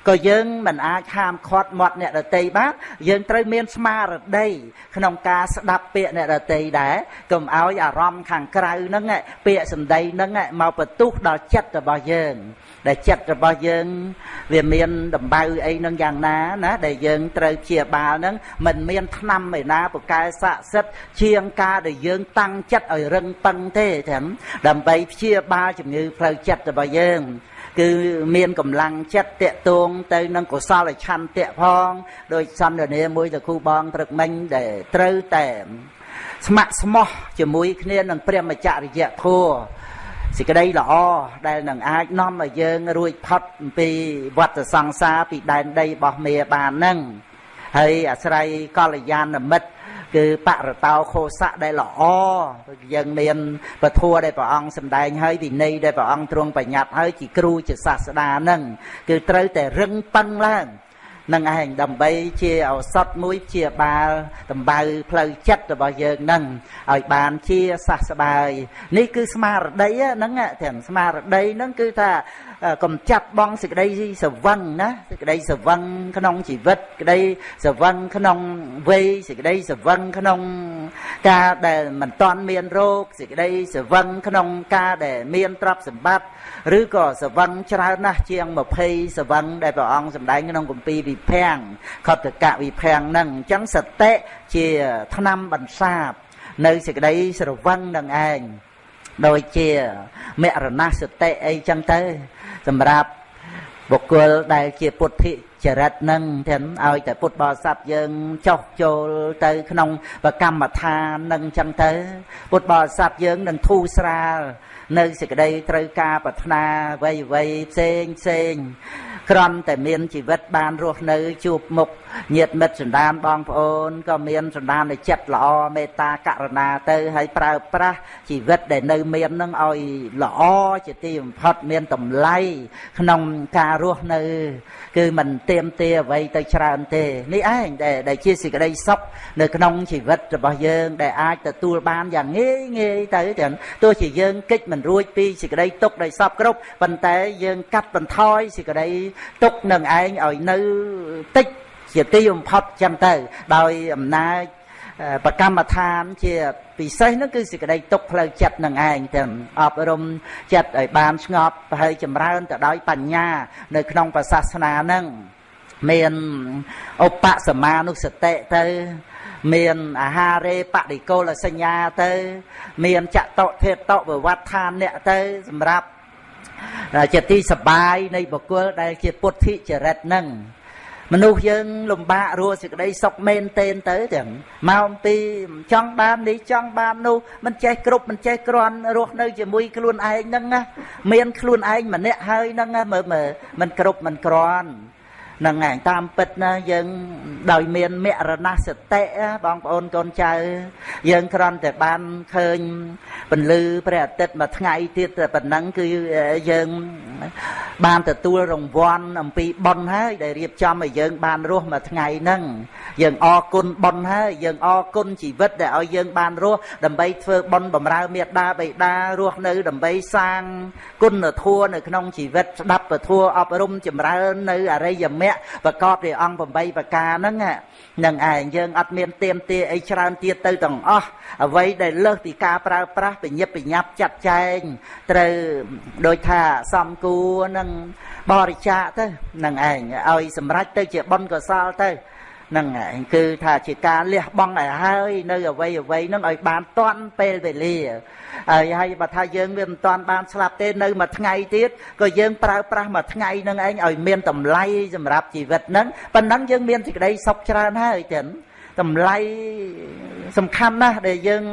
ក៏យើងមិនអាចហាមឃាត់មាត់អ្នកដតីបានយើងត្រូវមានស្មារតីក្នុងការស្ដាប់ពាក្យអ្នកដតីដែរកុំឲ្យអារម្មណ៍ខាងក្រៅហ្នឹងពាក្យសម្ដីហ្នឹងមកបន្ទុះដល់ចិត្តរបស់យើងដែលចិត្តរបស់យើងវាមានដំបៅអីនឹងយ៉ាងណាណាដែលយើងត្រូវព្យាបាលហ្នឹងមិនមានថ្នាំឯណាពូកែស័ក្តិសិទ្ធជាងការដែលយើងតាំងចិត្តឲ្យរឹងប៉ឹងទេចឹងដើម្បីព្យាបាលជំងឺផ្លូវចិត្តរបស់យើង គឺមានកម្លាំងចិត្តតេតួងទៅនឹងកុសលឆន្ទៈផងដោយសន្ទនាមួយទៅគ្រូបងព្រឹកមិញដែលត្រូវតែស្ម័គ្រស្មោះជាមួយគ្នានឹងព្រះមច្ចរិយធម៌សេចក្តីល្អដែលនឹងអាចនាំឲ្យយើងរួចផុតអំពីវដ្តសង្សារពីដែនដីរបស់មេបាននឹងហើយអាស្រ័យកល្យាណមិត្ត គឺបរតោខោសៈដែលល្អយើងមានពធัวដែលព្រះអង្គសម្ដែងហើយវិន័យដែលព្រះអង្គទ្រង់បញ្ញត្តិហើយជាគ្រូជាសាស្តានឹងគឺត្រូវតែរឹងប៉ឹងឡើងនឹងឯងដើម្បីជាឱសថមួយជាបាលតម្បៅផ្លូវចិត្តរបស់យើងនឹងឲ្យបានជាសះស្បើយនេះគឺស្មារតីហ្នឹងទាំងស្មារតីហ្នឹងគឺថា កំចាត់បងសេចក្តីសវឹងណាសេចក្តីសវឹងក្នុងជីវិតក្តីសវឹងក្នុងវ័យសេចក្តីសវឹងក្នុងការដែលមិនតាន់មានរោគសេចក្តីសវឹងក្នុងការដែលមានទ្រព្យសម្បត្តិឬក៏សវឹងច្រើនណាស់ជាង20សវឹងដែលព្រះអង្គសម្ដែងក្នុងគម្ពីរវិភាំងខតកវិភាំងហ្នឹងអញ្ចឹងសតិជាឆ្នាំបន្សាបនៅសេចក្តីស្រវឹងនឹងឯងដូចជាមរណសតិអីចឹងទៅ សម្រាប់បុគ្គលដែលជាពុទ្ធិចរិតនឹងទាំងឲ្យតែពុទ្ធបរិស័ទយើងចោះចូលទៅក្នុងប្រកម្មដ្ឋាននឹងចឹងទៅ ពុទ្ធបរិស័ទយើងនឹងធូរស្រាលនៅសេចក្តីត្រូវការប្រាថ្នាវ័យវ័យផ្សេងផ្សេងក្រំតែមានជីវិតបានរស់នៅជួបមុខញាតិមិត្តសន្តានបងប្អូនក៏មានសន្តាននៃចិត្តល្អមេត្តាករុណាទៅហើយប្រើប្រាស់ជីវិតដែលនៅមាននឹងឲ្យល្អជាទីបំផុតមានតម្លៃក្នុងការរស់នៅ គឺមិនទៀមទាអ្វីទៅច្រើនទេនេះឯងដែលដែលជាសេចក្តីសុខនៅក្នុងជីវិតរបស់យើង ដែលអាចទទួលបានយ៉ាងងាយងាយទៅទាំងទោះជាយើងកិច្ចមិនរួចពីសេចក្តីទុកដោយសពគ្រប់ប៉ុន្តែយើងកាត់បន្ថយសេចក្តីទុកនឹងឯងឲ្យនៅតិច ជាទីបំផុតចឹងទៅ ដោយអំណាចប្រកម្មដ្ឋានជាពិសេសនោះគឺសេចក្តីទុកផ្លូវចិត្តនឹងឯងទាំងអប់រំចិត្តឲ្យបានស្ងប់ហើយចម្រើនទៅដោយបញ្ញា នៅក្នុងប្រសាសនានឹងមានឧបសមានុសតិទៅមានអាហារេបដិកលសញ្ញាទៅ មានចតុធេតវវដ្ឋានអ្នកទៅសម្រាប់ជាទីសបាយនៃបុគ្គលដែលជាពុទ្ធិចរិតនឹង មនុស្សយើងលំបាករស់សេចក្តីសុខមែនទែនទៅទាំងមកអំពីចង់បាននេះចង់បាននោះមិនចេះគ្រប់មិនចេះក្រាន់រស់នៅជាមួយខ្លួនឯងហ្នឹងណាមានខ្លួនឯងម្នាក់ហើយហ្នឹងមើលមើលមិនគ្រប់មិនក្រាន់ហ្នឹងឯងតាមពិតណាយើងដោយមានមរណសតិបងប្អូនកូនចៅ យើងគ្រាន់តែបានឃើញពន្លឺព្រះអាទិត្យមួយថ្ងៃទៀតតែប៉ុណ្ណឹងគឺយើងបានទទួលរង្វាន់អំពីបុណ្យហើយដែលរៀបចំឲ្យយើង បានរស់មួយថ្ងៃហ្នឹងយើងអរគុណបុណ្យហើយយើងអរគុណជីវិតដែលឲ្យយើងបានរស់ដើម្បីធ្វើបុណ្យបម្រើមេត្តាបិតារស់នៅ ដើម្បីសាងគុណធម៌នៅក្នុងជីវិតស្ដាប់ពធអប់រំចម្រើននៅអរិយមគ្គប្រកបដោយអង្គ8ប្រការហ្នឹងនឹងឯងយើងអត់មានទៀមទាអីច្រើនទៀតទៅទាំងអស់អ្វីដែលលើសពីការប្រើប្រាស់បញ្ញាបញ្ញាប់ចាត់ចែងត្រូវដោយថាសំគួរនឹងបរិច្ចាគទៅនឹងឯងឲ្យសម្រេចទៅជាបុណ្យកុសលទៅ ហ្នឹងឯងគឺថាជាការលះបង់ឲ្យហើយ នៅអវ័យអវ័យហ្នឹងឲ្យបានតាន់ពេលវេលាហើយហើយបើថាយើងវាមិនតាន់បានស្លាប់ទេនៅមួយថ្ងៃទៀតក៏យើងប្រើប្រាស់មួយថ្ងៃហ្នឹងឯងឲ្យមានតម្លៃសម្រាប់ជីវិតហ្នឹងប៉ុណ្ណឹងយើងមានសេចក្តីសុខច្រើនហើយចឹងតម្លៃសំខាន់ណាស់ដែលយើង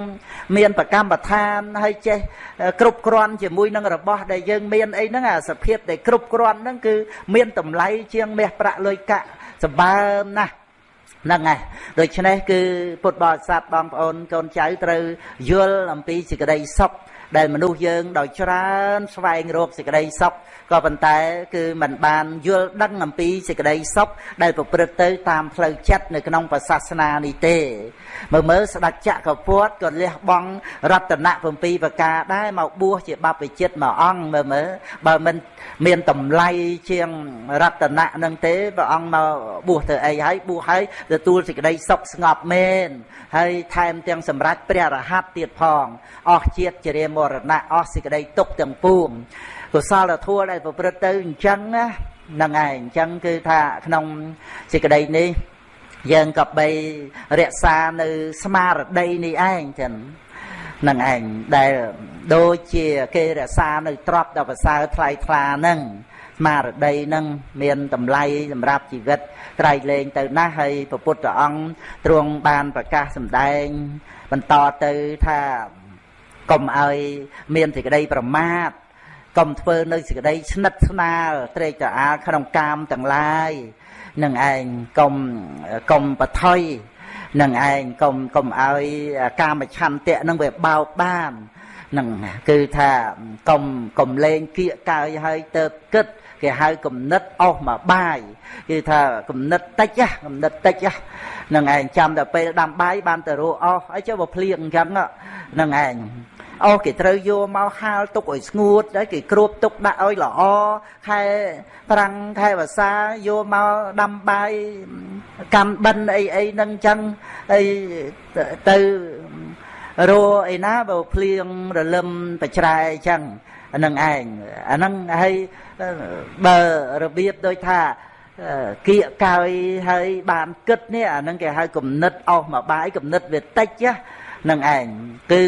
មានប្រកម្មដ្ឋានហើយចេះគ្រប់គ្រាន់ជាមួយនឹងរបស់ដែលយើងមានអីហ្នឹងអាសភាពដែលគ្រប់គ្រាន់ហ្នឹងគឺមានតម្លៃជាងមាសប្រាក់លុយកាក់សម្បើមណាស់ ហ្នឹងហើយដូច្នេះគឺពុទ្ធបរិស័ទបងប្អូនកូនចៅត្រូវយល់អំពីសេចក្តីសុខ ដែលមនុស្សយើងដោយច្រើនស្វែងរកសេចក្តីសុខក៏ប៉ុន្តែ គឺมันបានយល់ដឹងអំពីសេចក្តីសុខដែលប្រព្រឹត្តទៅតាមផ្លូវចិត្តនៅក្នុងព្រះសាសនានេះទេមើលមើលស្ដេចចក្រពតក៏លះបង់រតនៈ7ប្រការដែរមកបួសជាបព្វជិតមួយអង្គមើលមើលបើមិនមានតម្លៃជាងរតនៈនឹងទេព្រះអង្គមកបួសទៅអីហើយបួសហើយទទួលសេចក្តីសុខស្ងប់មែនហើយថែមទាំងសម្រេចព្រះរហ័តទៀតផងអស់ជាតិជារាមរណៈអស់សេចក្តីទុកទាំងពួងកុសលធម៌ដែលប្រព្រឹត្តទៅអញ្ចឹងណាហ្នឹងឯងអញ្ចឹងគឺថាក្នុងសេចក្តីនេះយើងក៏បីរក្សានៅស្មារតីនេះឯងចឹងនឹងឯងដែលដូចជាគេរក្សានៅទ្រព្យដ៏ប្រសើរថ្លៃថ្លាហ្នឹងស្មារតីនឹងមានតម្លៃសម្រាប់ជីវិតត្រៃលែងទៅណាស់ហើយព្រះពុទ្ធអង្គទ្រង់បានប្រកាសសម្ដែងបន្តទៅថា កុំឲ្យមានសេចក្តីប្រមាទកុំធ្វើនៅសេចក្តីស្និទ្ធស្នាលត្រេកត្រអាលក្នុងកាមទាំងឡាយនឹងឯងកុំកុំបថុយនឹងឯងកុំកុំឲ្យកាមឆន្ទៈនឹងវាបោកបាននឹងគឺថាកុំកុំលេងគៀកកើយហើយទៅគិតគេហៅគំនិតអស់មកបាយគឺថាគំនិតតិចគំនិតតិចហ្នឹងឯងចាំតែពេលដាំបាយបានទៅរੂអស់អីចុះបើភ្លៀងអញ្ចឹងហ្នឹងឯង អស់គេត្រូវយកមកហាលទុកឲ្យស្ងួតហើយគេគ្របទុកដាក់ឲ្យល្អខែប្រាំងខែវស្សាយកមកដាំបាយកម្មបិណ្ឌអីអីហ្នឹងអញ្ចឹងអីទៅរੂអីណាបើភ្លៀងរលឹមបច្រែអញ្ចឹងហ្នឹងឯងអាហ្នឹងហើយបើរបៀបដូចថាគៀកកើយហើយបានគិតនេះអាហ្នឹងគេហៅគំនិតអស់មកបាយគំនិតវាតិចហ្នឹងឯងគឺ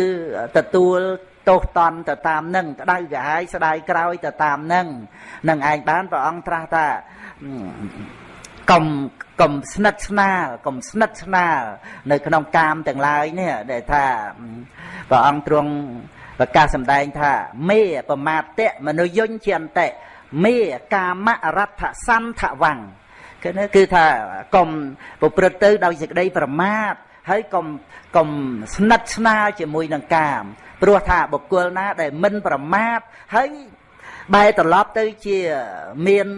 ទទួលទោសតន់ទៅតាមនឹងក្តៅក្រហាយស្ដាយក្រោយទៅតាមនឹងនឹងឯងបានព្រះអង្គត្រាស់ថាកុំកុំស្និទ្ធស្នាលកុំស្និទ្ធស្នាលនៅក្នុងកាមទាំងឡាយនេះដែលថាព្រះអង្គទ្រង់ប្រកាសសម្ដែងថាមេប្រមាតៈមនុយញ្ញជាអន្តិមេកាមរដ្ឋសន្ធវੰគឺគឺថាកុំប្រព្រឹត្តទៅដោយសេចក្តីប្រមាទ ហើយកុំកុំស្និទ្ធស្នាលជាមួយនឹងកាមព្រោះថាបុគ្គលណាដែលមិនប្រមាទហើយ បែរត្រឡប់ទៅជាមាន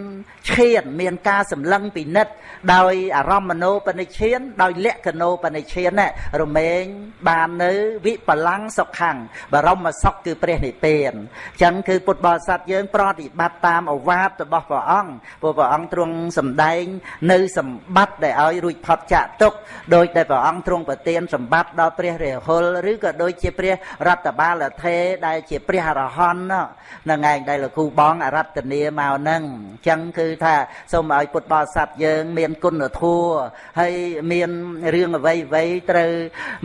ឈាន មានការសម្លឹងពិនិត្យដោយអារម្មណ៍មโนបនិឈាន ដោយលក្ខណោបនិឈានរមែងបាននៅវិបលាំងសុខੰបរមសុខគឺព្រះនិព្វានអញ្ចឹងគឺពុទ្ធបរិស័ទយើងប្រតិបត្តិតាមអវាទរបស់ព្រះអង្គព្រោះព្រះអង្គទ្រង់សម្ដែង នៅសម្បត្តិដែលឲ្យរួចផុតចាកទុកដោយដែលព្រះអង្គទ្រង់ប្រទានសម្បត្តិដល់ព្រះរាហុលឬក៏ដូចជាព្រះរតបាលថេដែលជាព្រះអរហន្តហ្នឹងឯងដែលលោកគ្រូបងអរតនាមកហ្នឹងអញ្ចឹងគឺថាសូមឲ្យពុទ្ធបរិស័ទយើង មានគុណធម៌ហើយមានរឿងអ្វីអ្វីត្រូវ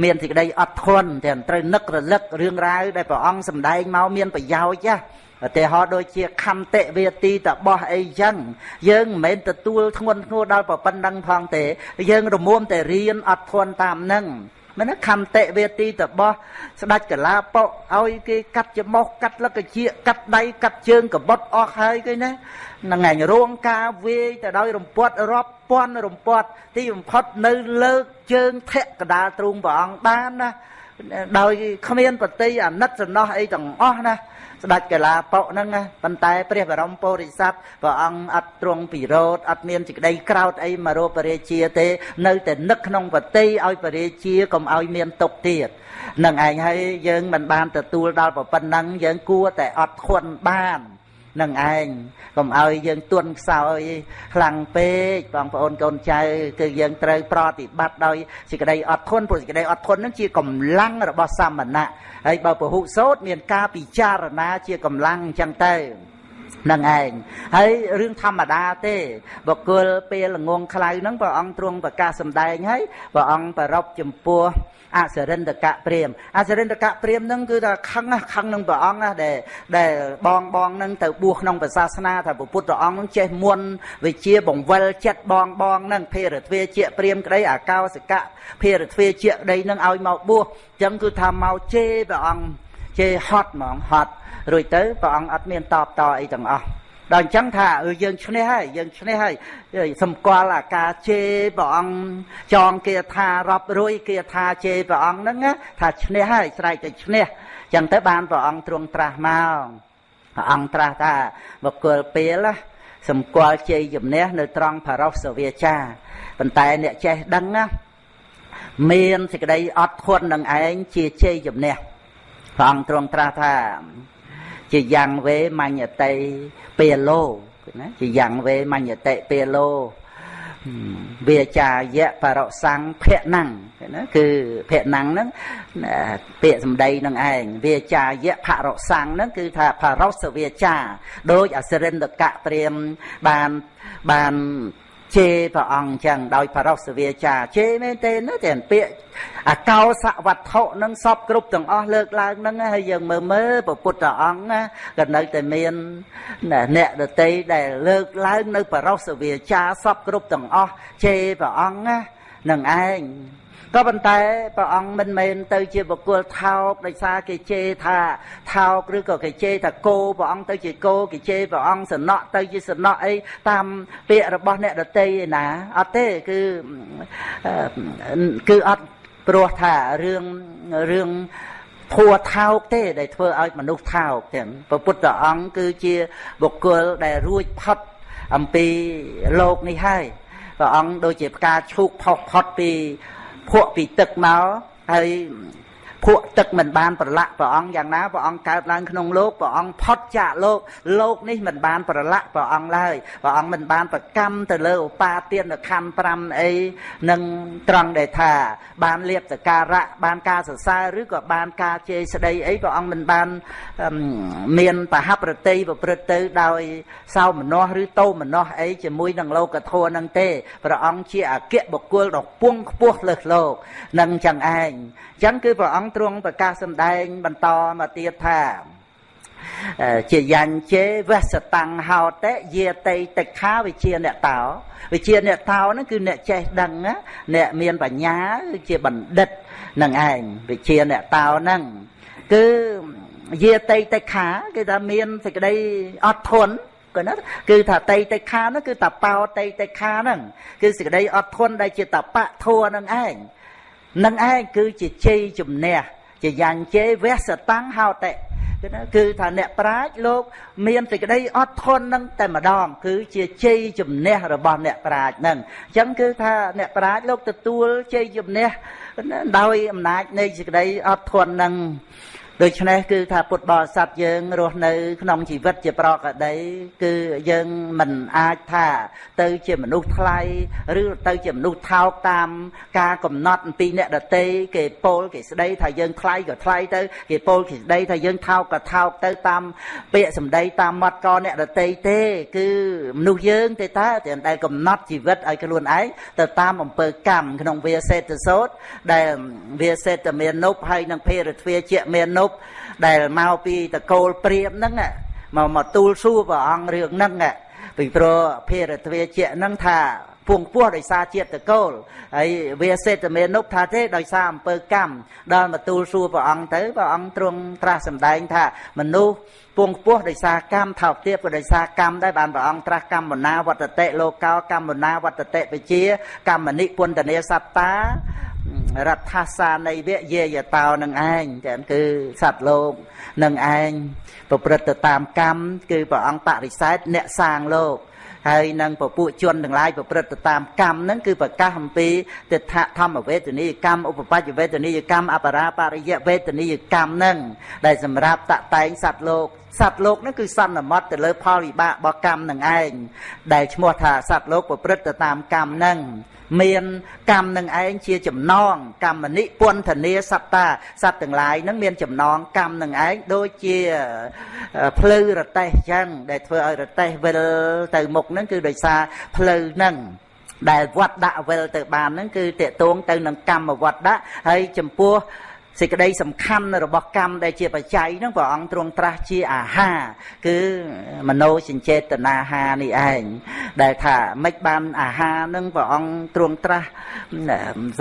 មានសេចក្តីអត់ធន់ទាំងត្រូវនឹករលឹករឿងរ៉ាវដែលព្រះអង្គសម្ដែងមកមានប្រយោជន៍ណាឧទាហរណ៍ដូចជាខន្តិវេទីតបោះអីចឹងយើងមិនមែនទទួលធ្ងន់ធ្ងរដល់ប៉ុណ្ណឹងផងទេ យើងរមុំតែរៀនអត់ធន់តាមនឹង មិនខន្តិវេទីតបោះស្ដាច់កលាបុឲ្យគេកាត់ច្រមុះកាត់លកជាកាត់ដៃកាត់ជើងកបុតអស់ហើយគេណានឹងឯងរងការវាយទៅដោយរំពាត់រាប់ពាន់រំពាត់ទីបំផុតនៅលើកជើងធាក់កដាលទ្រូងព្រះអង្គបានណាដោយគ្មានបតីអាណិតសំណោះអីទាំងអស់ណា ស្ដេចកលាបុហ្នឹងប៉ុន្តែព្រះបរមពុរិស័ទព្រះអង្គអត់ទ្រង់ពិរោធអត់មានសេចក្តីក្រោតអីមករោបរាជាទេ នៅតែនឹកក្នុងបតីឲ្យបរាជាកុំឲ្យមានទុកទៀតនឹងឯងហើយយើងមិនបានទទួលដល់ប៉ុណ្ណឹងយើងគួរតែអត់ធន់បាន នឹងឯងកុំឲ្យយើងទន់ខ្សោយខ្លាំងពេកបងប្អូនកូនចៅគឺយើងត្រូវប្រតិបត្តិដោយសេចក្តីអត់ធន់ព្រោះសេចក្តីអត់ធន់នឹងជាកម្លាំងរបស់សមណៈហើយបើពហុសោតមានការពិចារណាជាកម្លាំងអញ្ចឹងទៅនឹងឯងហើយរឿងធម្មតាទេបុគ្គលពេលល្ងងខ្លៅហ្នឹងព្រះអង្គទ្រង់ប្រកាសសម្ដែងហើយព្រះអង្គប្រពចំពោះ អសរិន្តកៈព្រាមអសរិន្តកៈព្រាមហ្នឹងគឺថាខឹងខឹងនឹងព្រះអង្គណាដែលដែលបងបងហ្នឹងទៅបួសក្នុងសាសនាថាពុទ្ធព្រះអង្គហ្នឹងចេះមុនវិជាបង្វិលចិត្តបងបងហ្នឹងភេរទ្វាជាព្រាមក្តីអាកោសកៈភេរទ្វាជាក្តីហ្នឹងឲ្យមកបួសអញ្ចឹងគឺថាមកជេរព្រះអង្គជេរហត់ហ្មងហត់រួចទៅព្រះអង្គអត់មានតបតអីទាំងអស់ ដល់អញ្ចឹងថាអឺយើងឈ្នះហើយយើងឈ្នះហើយសម្គាល់អាការជេរព្រះអង្គចងគាថារាប់រួយគាថាជេរព្រះអង្គហ្នឹងថាឈ្នះហើយស្រែកតែឈ្នះអញ្ចឹងទៅបានព្រះអង្គទ្រង់ត្រាស់មកព្រះអង្គត្រាស់ថាបុគ្គលពេលសម្គាល់ជ័យជំនះនៅត្រង់ផារោសវាចាប៉ុន្តែអ្នកចេះដឹងណាមានសេចក្តីអត់ធន់នឹងឯងជាជ័យជំនះព្រះអង្គទ្រង់ត្រាស់ថា ជាយ៉ាងវេមញ្ញតិពេលោណាជាយ៉ាងវេមញ្ញតិពេលោវាចាយៈបរសੰភៈណੰណាគឺភៈណੰហ្នឹងពាក្យសម្ដីនឹងឯងវាចាយៈភរសੰហ្នឹងគឺថាផរសវាចាដោយអសរិន្តកៈព្រាមបានបាន ជេរព្រះអង្គចឹងដោយបរោសវាចាជេរមែនទេណាតែពាក្យអាកោសវត្ថុនឹងសពគ្រប់ទាំងអស់លើកឡើងហ្នឹងហើយយើងមើលមើលព្រះពុទ្ធអង្គណាក៏នៅតែមានអ្នកដតីដែលលើកឡើងនៅបរោសវាចាសពគ្រប់ទាំងអស់ជេរព្រះអង្គណានឹងឯង ក៏ប៉ុន្តែព្រះអង្គមិនមែនទៅជាបុគ្គលថោកដោយសារគេជេរថាថោកឬក៏គេជេរថាគោព្រះអង្គទៅជាគោគេជេរព្រះអង្គសំណក់ទៅជាសំណក់អីតាមពាក្យរបស់អ្នកដតីឯណាអត់ទេគឺគឺអត់ព្រោះថារឿងរឿងធัวថោកទេដែលធ្វើឲ្យមនុស្សថោកទាំងព្រះពុទ្ធអង្គគឺជាបុគ្គលដែលរួចផុតអំពីលោកនេះហើយព្រះអង្គដូចជាផ្កាឈូកផុសផុតពី ភក់ពីទឹកមកហើយ ភក់ទឹកមិនបានប្រឡាក់ព្រះអង្គយ៉ាងណាព្រះអង្គកើតឡើងក្នុងលោកព្រះអង្គផុតចាកលោកលោកនេះមិនបានប្រឡាក់ព្រះអង្គឡើយព្រះអង្គមិនបានប្រកម្មទៅលើឧបាទានខណ្ឌ5អីនឹងត្រង់ដែលថា បានលៀបសការៈបានការសរសើរឬក៏បានការជេរស្ដីអីព្រះអង្គមិនបានមានបហប្រតិប្រព្រឹត្តទៅដោយសោមនស្សឬតោមនស្សអីជាមួយនឹងលោកធម៌នឹងទេព្រះអង្គជាអគ្គបុគ្គលដ៏ពងខ្ពស់លើសលោកនឹងចឹងឯងចឹងគឺព្រះអង្គទ្រង់ប្រកាសសម្ដែងបន្តមកទៀតថាជាយ៉ាញ់ជេវសតាំងហោតេយាតិតិខាវិជាអ្នកតោវិជាអ្នកតោហ្នឹងគឺអ្នកចេះដឹងអ្នកមានបញ្ញាជាបណ្ឌិតនឹងឯងវិជាអ្នកតោហ្នឹងគឺយាតិតិខាគឺថាមានសេចក្តីអត់ធន់គឺណាគឺថាតៃតិខាហ្នឹងគឺតបោតៃតិខាហ្នឹងគឺសេចក្តីអត់ធន់ដែលជាតបៈធัวហ្នឹងឯង នឹងឯងគឺជាជ័យជំនះជាយ៉ាញ់ជេវសតាំងហោតិគឺណាគឺថាអ្នកប្រាជ្ញលោក មានសេចក្តីអត់ធន់នឹងតែម្ដង គឺជាជ័យជំនះរបស់អ្នកប្រាជ្ញនឹងអញ្ចឹងគឺថាអ្នកប្រាជ្ញលោកទទួលជ័យជំនះដោយអំណាចនៃសេចក្តីអត់ធន់នឹង ដូច្នេះគឺថាពុទ្ធបរិស័ទយើងរស់នៅ ក្នុងជីវិតជាប្រកដី គឺយើងមិនអាចថា ទៅជាមនុស្សថ្លៃឬទៅជាមនុស្សថោកតាម ការកំណត់អំពីអ្នកដតីគេពោលគេស្ដីថាយើងថ្លៃក៏ថ្លៃទៅគេពោលគេស្ដីថាយើងថោកក៏ថោកទៅតាម ពាក្យសម្ដីតាមមាត់កអ្នកដតីទេ គឺមនុស្សយើងទេតើដែលកំណត់ជីវិតឲ្យខ្លួនឯងទៅតាមអំពើកម្មក្នុងវាសេតសោតដែលវាសេតមាននុបហើយនឹងភេរទ្វាជាមាននុបដែលមកពីតកូលព្រាមហ្នឹងមកមកទូលសួរព្រះអង្គរឿងហ្នឹងពីព្រោះភារទ្វាជាហ្នឹងថាពងពោះដោយសារជាតិតកូលហើយវាសេតមេនុបថាទេដោយសារអំពើកម្មដល់មកទូលសួរព្រះអង្គទៅព្រះអង្គទ្រង់ត្រាស់សម្ដែងថាមនុស្សពងពោះដោយសារកម្មថោកទាបក៏ដោយសារកម្មដែរបានព្រះអង្គត្រាស់កម្មណាវត្តតិលោកោកម្មណាវត្តតិវិជាកម្មនិពុន្តនេសត្តា រដ្ឋាសានៃវៈយេយតោនឹងឯងតែគឺសត្វលោកនឹងឯងប្រព្រឹត្តទៅតាមកម្មគឺព្រះអង្គបរិសេធអ្នកសាងលោកហើយនឹងពពួកជនទាំងឡាយប្រព្រឹត្តទៅតាមកម្មហ្នឹងគឺប្រកាសអំពីទិដ្ឋធម្មវេទនីយកម្មឧបបច្ចវេទនីយកម្មអបរាបរិយវេទនីយកម្មហ្នឹងដែលសម្រាប់តតែងសត្វលោកសត្វលោកហ្នឹងគឺសន្មត់ទៅលើផលវិបាករបស់កម្មនឹងឯងដែលឈ្មោះថាសត្វលោកប្រព្រឹត្តទៅតាមកម្មហ្នឹង មានកម្មនឹងឯងជាចំណងកម្មនិពន្ធនាសត្តាសត្វទាំងឡាយនឹងមានចំណងកម្មនឹងឯងដូចជាភ្លៅរទេះចឹងដែលធ្វើឲ្យរទេះវិលទៅមុខហ្នឹងគឺដោយសារភ្លៅហ្នឹងដែលវត្តដាក់វិលទៅបានហ្នឹងគឺតេតងទៅនឹងកម្មវត្តដាក់ហើយចំពោះ សេចក្តីសំខាន់របស់កម្មដែលជាបច្ច័យហ្នឹងព្រះអង្គទ្រង់ត្រាស់ជាអាហារគឺមโนសញ្ចេតនាហានេះឯងដែលថាមិនបានអាហារហ្នឹងព្រះអង្គទ្រង់ត្រាស់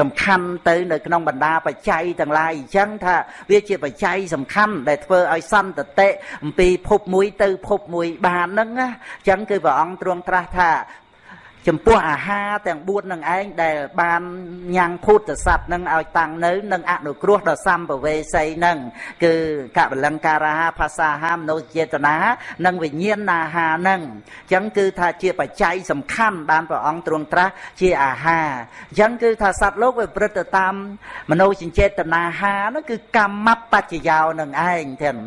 សំខាន់ទៅនៅក្នុងបណ្ដាបច្ច័យទាំងឡាយអញ្ចឹងថាវាជាបច្ច័យសំខាន់ដែលធ្វើឲ្យសន្តិតិអំពីភពមួយទៅភពមួយបានហ្នឹងណាអញ្ចឹងគឺព្រះអង្គទ្រង់ត្រាស់ថា ចំពោះអាហារទាំង4នឹងឯងដែលបានញ៉ាំងភូតស័ព្ទនឹងឲ្យតាំងនៅនឹងអនុគ្រោះដល់សម្ពវេសីនឹងគឺកបលង្ការាភាសាហាមនោចេតនានិងវិញ្ញាណអាហារនឹងអញ្ចឹងគឺថាជាបច្ច័យសំខាន់បានព្រះអង្គទ្រង់ត្រាស់ជាអាហារអញ្ចឹងគឺថាសត្វលោកវាប្រព្រឹត្តទៅតាមមនោចិញ្ចេតនាហានោះគឺកម្មបច្ចយោនឹងឯងទាំង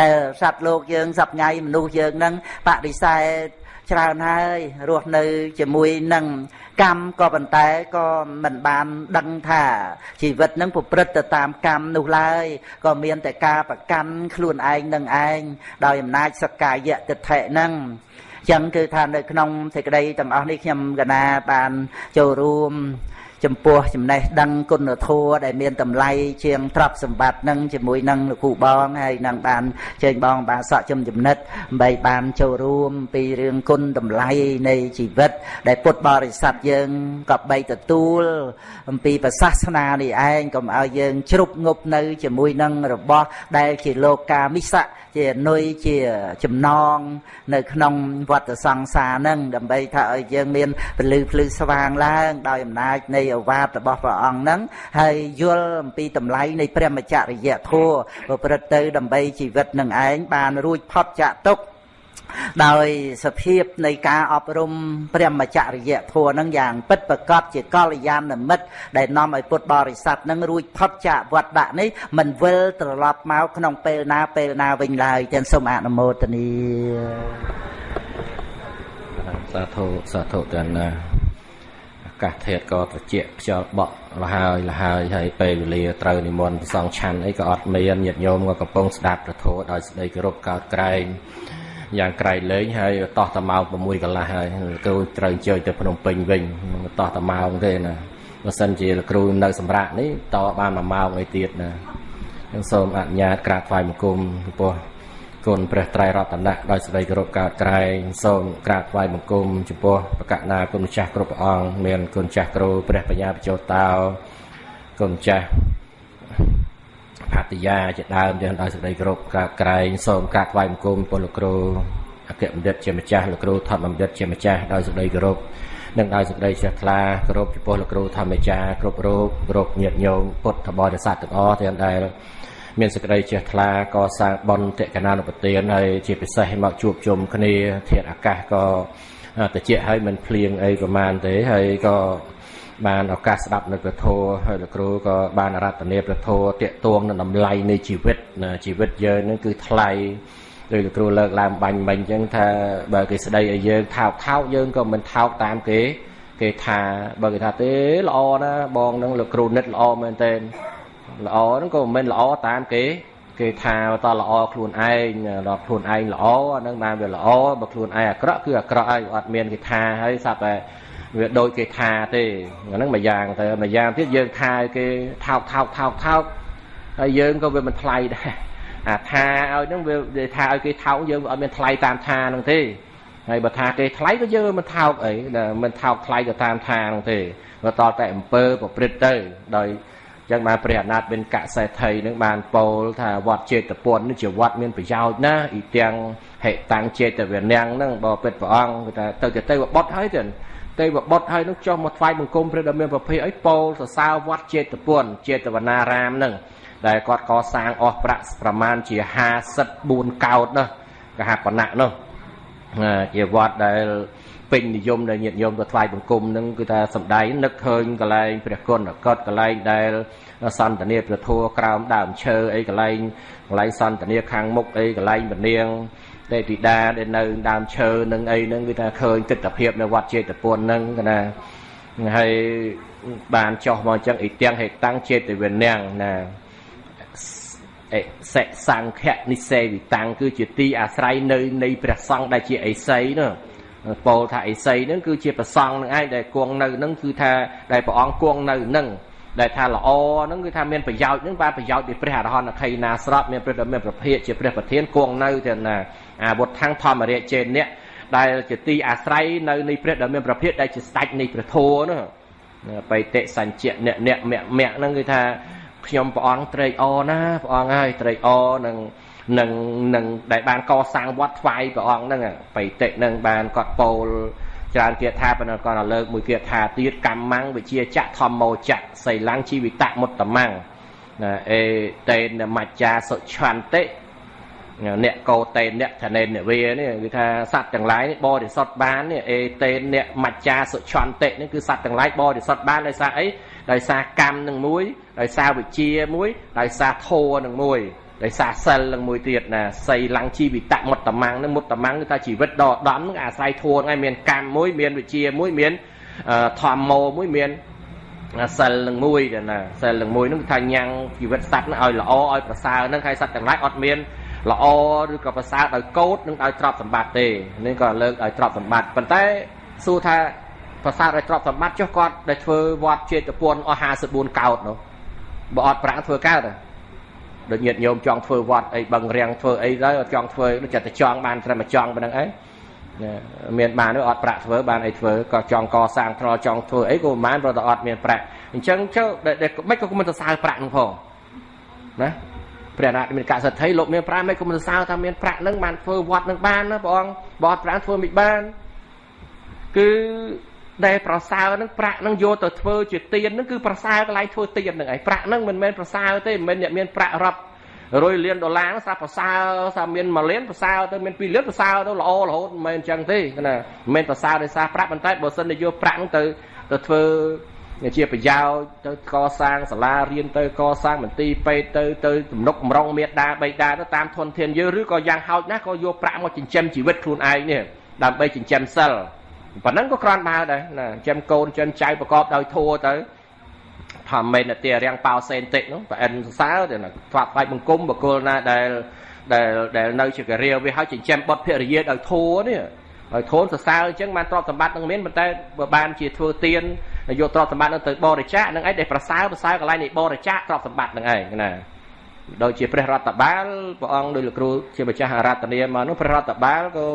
ដែលសត្វលោកយើងសប្ងៃមនុស្សយើងនឹងបដិសេធ ច្រើនហើយរស់នៅជាមួយនឹងកម្មក៏ប៉ុន្តែក៏មិនបានដឹងថាជីវិតនឹងប្រព្រឹត្តទៅតាមកម្មនោះឡើយក៏មានតែការប្រកាន់ខ្លួនឯងនឹងឯងដោយអំណាចសក្កាយតិដ្ឋិនឹងចឹងគឺថានៅក្នុងសេចក្តីទាំងអស់នេះខ្ញុំកណាបានចូលរួម ចំពោះចំណេះដឹងគុណធម៌ដែលមានតម្លៃជាងទ្រព្យសម្បត្តិនឹងជាមួយនឹងលោកគ្រូបងហើយនឹងបានជើញបងបានសក់ជំចំណិតដើម្បីបានចូលរួមពីរឿងគុណតម្លៃនៃជីវិត ដែលពុទ្ធបរិស័ទយើងក៏បីទទួល អំពីប្រសាសនានេះឯងកុំឲ្យយើងជ្រុបងប់នៅជាមួយនឹងរបស់ដែលជាលោកាមិស័កជាអនុយជាចំណង នៅ ក្នុងវត្តសង្សារនឹងដើម្បីថាឲ្យយើងមានពលឺភ្លឺស្វាងឡើង ដោយអំណាចនៃអវាទរបស់ព្រះអង្គហ្នឹងហើយយល់អំពីតម្លៃនៃព្រះមច្ចរិយធម៌ប្រព្រឹត្តទៅដើម្បីជីវិតនឹងឯងបានរួចផុតចាកទុក្ខ ដោយសភាពនៃការអប់រំព្រះមច្ចរិយធម៌នឹងយ៉ាងពិតប្រកបជាកល្យាណមិត្តដែលនាំឲ្យពុទ្ធបរិស័ទនឹងរួចផុតចាកវត្តដាក់នេះមិនវិលត្រឡប់មកក្នុងពេលណាពេលណាវិញឡើយទាំងសូមអនុមោទនាសាធុសាធុទាំងណាកាសធាតក៏ត្រជាក់ខ្យល់បក់លហើយលហើយហើយពេលវេលាត្រូវនិមន្តប្រសងឆាន់អីក៏អត់មានញាតិញោមក៏កំពុងស្ដាប់ប្រធោដោយស្ដីគោរពកោតក្រែង យ៉ាងក្រៃលែងហើយតោះតាម៉ោង6កន្លះហើយគ្រូត្រូវអញ្ជើញទៅភ្នំពេញវិញតោះតាម៉ោងទេណាបើសិនជាគ្រូនៅសម្រាប់នេះតបាន1ម៉ោងអីទៀតណាខ្ញុំសូមអនុញ្ញាតក្រាបថ្វាយបង្គំចំពោះគុណព្រះត្រៃរតនៈដោយសេចក្តីគោរពកោតក្រែងសូមក្រាបថ្វាយបង្គំចំពោះបកណាគុណម្ចាស់គ្រប់ព្រះអង្គមានគុណចាស់គ្រូព្រះបញ្ញាបច្ចោតោគុណចាស់ ផតយាជាដើមទាំងដោយសេចក្តីគោរពក្រាបក្រែងសូមក្រាបថ្វាយបង្គំពលលោកគ្រូអគ្គបណ្ឌិតជាម្ចាស់លោកគ្រូធម្មបណ្ឌិតជាម្ចាស់ដោយសេចក្តីគោរពនិងដោយសេចក្តីជ្រះថ្លាគោរពចំពោះលោកគ្រូធម្មចារគ្រប់រូបគ្រប់ញាតិញោមពុទ្ធបរិស័ទទាំងអស់ទាំងដែលមានសេចក្តីជ្រះថ្លាកសាងបុណ្យតេកណានុប្រទានហើយជាពិសេសមកជួបជុំគ្នាធាតុអាកាសក៏តិចហើយមិនភ្លៀងអីប្រមាណទេហើយក៏ បានឱកាសស្ដាប់នៅព្រះធម៌ហើយលោកគ្រូក៏បានរតនាព្រះធម៌តាកទួងនឹងតម្លៃនៃជីវិតជីវិតយើងនឹងគឺថ្លៃដោយលោកគ្រូលើកឡើងបាញ់មិញអញ្ចឹងថាបើគេស្ដីឲ្យយើងថោកថោកយើងក៏មិនថោកតាមគេគេថាបើគេថាទេល្អណាបងនឹងលោកគ្រូនិតល្អមែនតើល្អហ្នឹងក៏មិនមែនល្អតាមគេគេថាតល្អខ្លួនឯងដល់ខ្លួនឯងល្អអាហ្នឹងបានវាល្អបើខ្លួនឯងអាក្រក់គឺអាក្រក់ហើយអត់មានគេថាហើយសាប់តែ វាដូចគេថាទេអាហ្នឹងមួយយ៉ាងទៅមួយយ៉ាងទៀតយើងថាគេថោកថោកថោកថោកហើយយើងក៏វាមិនថ្លៃដែរអាថាឲ្យហ្នឹងវាថាឲ្យគេថោកយើងអត់មានថ្លៃតាមថាហ្នឹងទេហើយបើថាគេថ្លៃក៏យើងមិនថោកអីមិនថោកថ្លៃទៅតាមថាហ្នឹងទេបើតតែអំពើប្រព្រឹត្តទៅដោយចឹងបានព្រះអនាថបិនកសេដ្ឋីនឹងបានពោលថាវត្តចេតពុននេះជាវត្តមានប្រយោជន៍ណាស់អ៊ីទាំងហេតាំងចេតវនាងហ្នឹងបើពិតព្រះអង្គគឺថាទៅទៅទៅបុតហើយទៅ ទៅបុតហើយនឹងចុះមកថ្វាយបង្គំព្រះដ៏មានប្រភេទអីពោលសរសើរវត្តចេតពុនចេតវនារាមហ្នឹងដែលគាត់កសាងអស់ប្រាក់ប្រមាណជា54កោតនោះកហបណៈនោះជាវត្តដែលពេញនិយមដែលញាតិញោមទៅថ្វាយបង្គំនឹងគឺថាសំដែងនឹកឃើញកន្លែងព្រះគុណកតកន្លែងដែលសន្តានាព្រះធัวក្រោមដើមឈើអីកន្លែងកន្លែងសន្តានាខាងមុខអីកន្លែងពនាង ទេពធីតាដែលនៅដើមឈើនឹងអីហ្នឹងគឺថាឃើញទស្សនភាពនៅវត្តចេតពុនហ្នឹងគឺណាហើយបានចោះមកអញ្ចឹងអ៊ីទាំងហេតាំងចេតវិញ្ញាណណាអេសិសង្ឃនិសេវិតាំងគឺជាទីអាស្រ័យនៅនៃព្រះសង្ឃដែលជាអេសីនោះពោលថាអេសីហ្នឹងគឺជាប្រសង់នឹងឯងដែលគង់នៅហ្នឹងគឺថាដែលព្រះអង្គគង់នៅហ្នឹងដែលថាល្អហ្នឹងគឺថាមានប្រយោជន៍ហ្នឹងបានប្រយោជន៍ពីព្រះអរហន្តខៃណាស្រាប់មានព្រះដ៏មានប្រភេទជាព្រះប្រធានគង់នៅទៅណា អាវុធខាងធម្មរាជចេនៈដែលជាទីអាស្រ័យនៅនៃព្រះដ៏មានប្រភេទដែលជាស្ដេចនៃព្រះធម៌នោះបៃតិសញ្ជៈអ្នកអ្នកមគ្គមគ្គហ្នឹងគឺថាខ្ញុំព្រះអង្គត្រេកអរណាព្រះអង្គហើយត្រេកអរនឹងនឹងនឹងដែលបានកសាងវត្តថ្វាយព្រះអង្គហ្នឹងបៃតិនឹងបានគាត់ពោលច្រើនគាថាប៉ុន្តែគាត់លើកមួយគាថាទៀតកម្មੰវិជាចៈធម្មោចៈសីលੰជីវិតមុតតមੰណាអេតេនមច្ចាសុឆន្តិ អ្នកកោតេនអ្នកធនេនអ្នកវានេះគឺថាសត្វទាំងឡាយនេះបរិសុទ្ធបាននេះអេតេនអ្នកមច្ចាសុឆន្តិនេះគឺសត្វទាំងឡាយបរិសុទ្ធបានដោយសារអីដោយសារកម្មនឹងមួយដោយសារវិជាមួយដោយសារធម៌នឹងមួយដោយសារសិលនឹងមួយទៀតណាសីលੰជីវិតមុតតមੰនឹងមុតតមੰគឺថាជីវិតដ៏ដំនឹងអាស្រ័យធួហ្នឹងឯងមានកម្មមួយមានវិជាមួយមានធម្មោមួយមានសិលនឹងមួយណាសិលនឹងមួយហ្នឹងថាញ៉ាំងជីវិតសត្វហ្នឹងឲ្យល្អឲ្យប្រសើរហ្នឹងហើយសត្វទាំងឡាយអត់មាន ល្អឬក៏ប្រសើរដោយកោតនិងដោយទ្រព្យសម្បត្តិទេនេះក៏លើកដោយទ្រព្យសម្បត្តិប៉ុន្តែសួរថាប្រសើរដោយទ្រព្យសម្បត្តិចុះគាត់ដែលធ្វើវត្តចេតពុនអស់54កោតនោះបើអត់ប្រាក់ធ្វើកើតដូចញាតិញោមចង់ធ្វើវត្តអីបឹងរាំងធ្វើអីទៅអត់ចង់ធ្វើដូចតែចង់បានត្រឹមតែចង់ប៉ុណ្្នឹងឯងមានបាននោះអត់ប្រាក់ធ្វើបានអីធ្វើក៏ចង់កសាងថ្នល់ចង់ធ្វើអីក៏មិនបានព្រោះតែអត់មានប្រាក់អញ្ចឹងចុះមិនក៏មិនទៅសើប្រាក់នោះផងណា ព្រះអនាគមានកសិទ្ធិលោកមានប្រាក់មិនក៏មិនសើថាមានប្រាក់នឹងបានធ្វើវត្តនឹងបានណាព្រះអង្គបើអត់ប្រាក់ធ្វើមិនបានគឺដែលប្រសើរនឹងប្រាក់នឹងយកទៅធ្វើជាទៀននឹងគឺប្រសើរកន្លែងធ្វើទៀននឹងឯងប្រាក់នឹងមិនមែនប្រសើរទេមិនមែនអ្នកមានប្រាក់រាប់រយលានដុល្លារស្រាប់ប្រសើរស្រាប់មាន1លានប្រសើរទៅមាន2លានប្រសើរទៅល្អរហូតមិនមែនអញ្ចឹងទេណាមិនមែនប្រសើរដោយសារប្រាក់ប៉ុន្តែបើសិនជាយកប្រាក់នឹងទៅទៅធ្វើ ជាប្រយោជន៍ទៅកសាងសាលារៀនទៅកសាងមន្ទីរពេទ្យទៅទៅទំនុកបំរុងមេដាបៃតាទៅតាមធនធានយើងឬក៏យ៉ាងហោចណាស់ក៏យកប្រាក់មកចិញ្ចឹមជីវិតខ្លួនឯងនេះដើម្បីចិញ្ចឹមសិលប៉ុណ្ណឹងក៏គ្រាន់បើដែរណាចិញ្ចឹមកូនចិញ្ចឹមចៅប្រកបដោយធัวទៅថាមេនទារាំងប៉ោសេនតិចនោះប្រអិនសរសើរទៅណាថ្វាត់ថ្វាយបង្គំបកុលណាដែលដែលដែលនៅជាការាវាហើយចិញ្ចឹមបុតភរិយាដោយធัวនេះ ហើយធូនសរសើរអញ្ចឹងបានទ្រព្យសម្បត្តិនឹងមានប៉ុន្តែបើបានជាធ្វើទៀនយកទ្រព្យសម្បត្តិនឹងទៅបរិច្ចាគនឹងឯងដែលប្រសើរប្រសើរកន្លែងនៃបរិច្ចាគទ្រព្យសម្បត្តិនឹងឯងណាដូចជាព្រះរដ្ឋបាលព្រះអង្គដោយលោកគ្រូជាម្ចាស់អារាធនាមកនោះព្រះរដ្ឋបាលក៏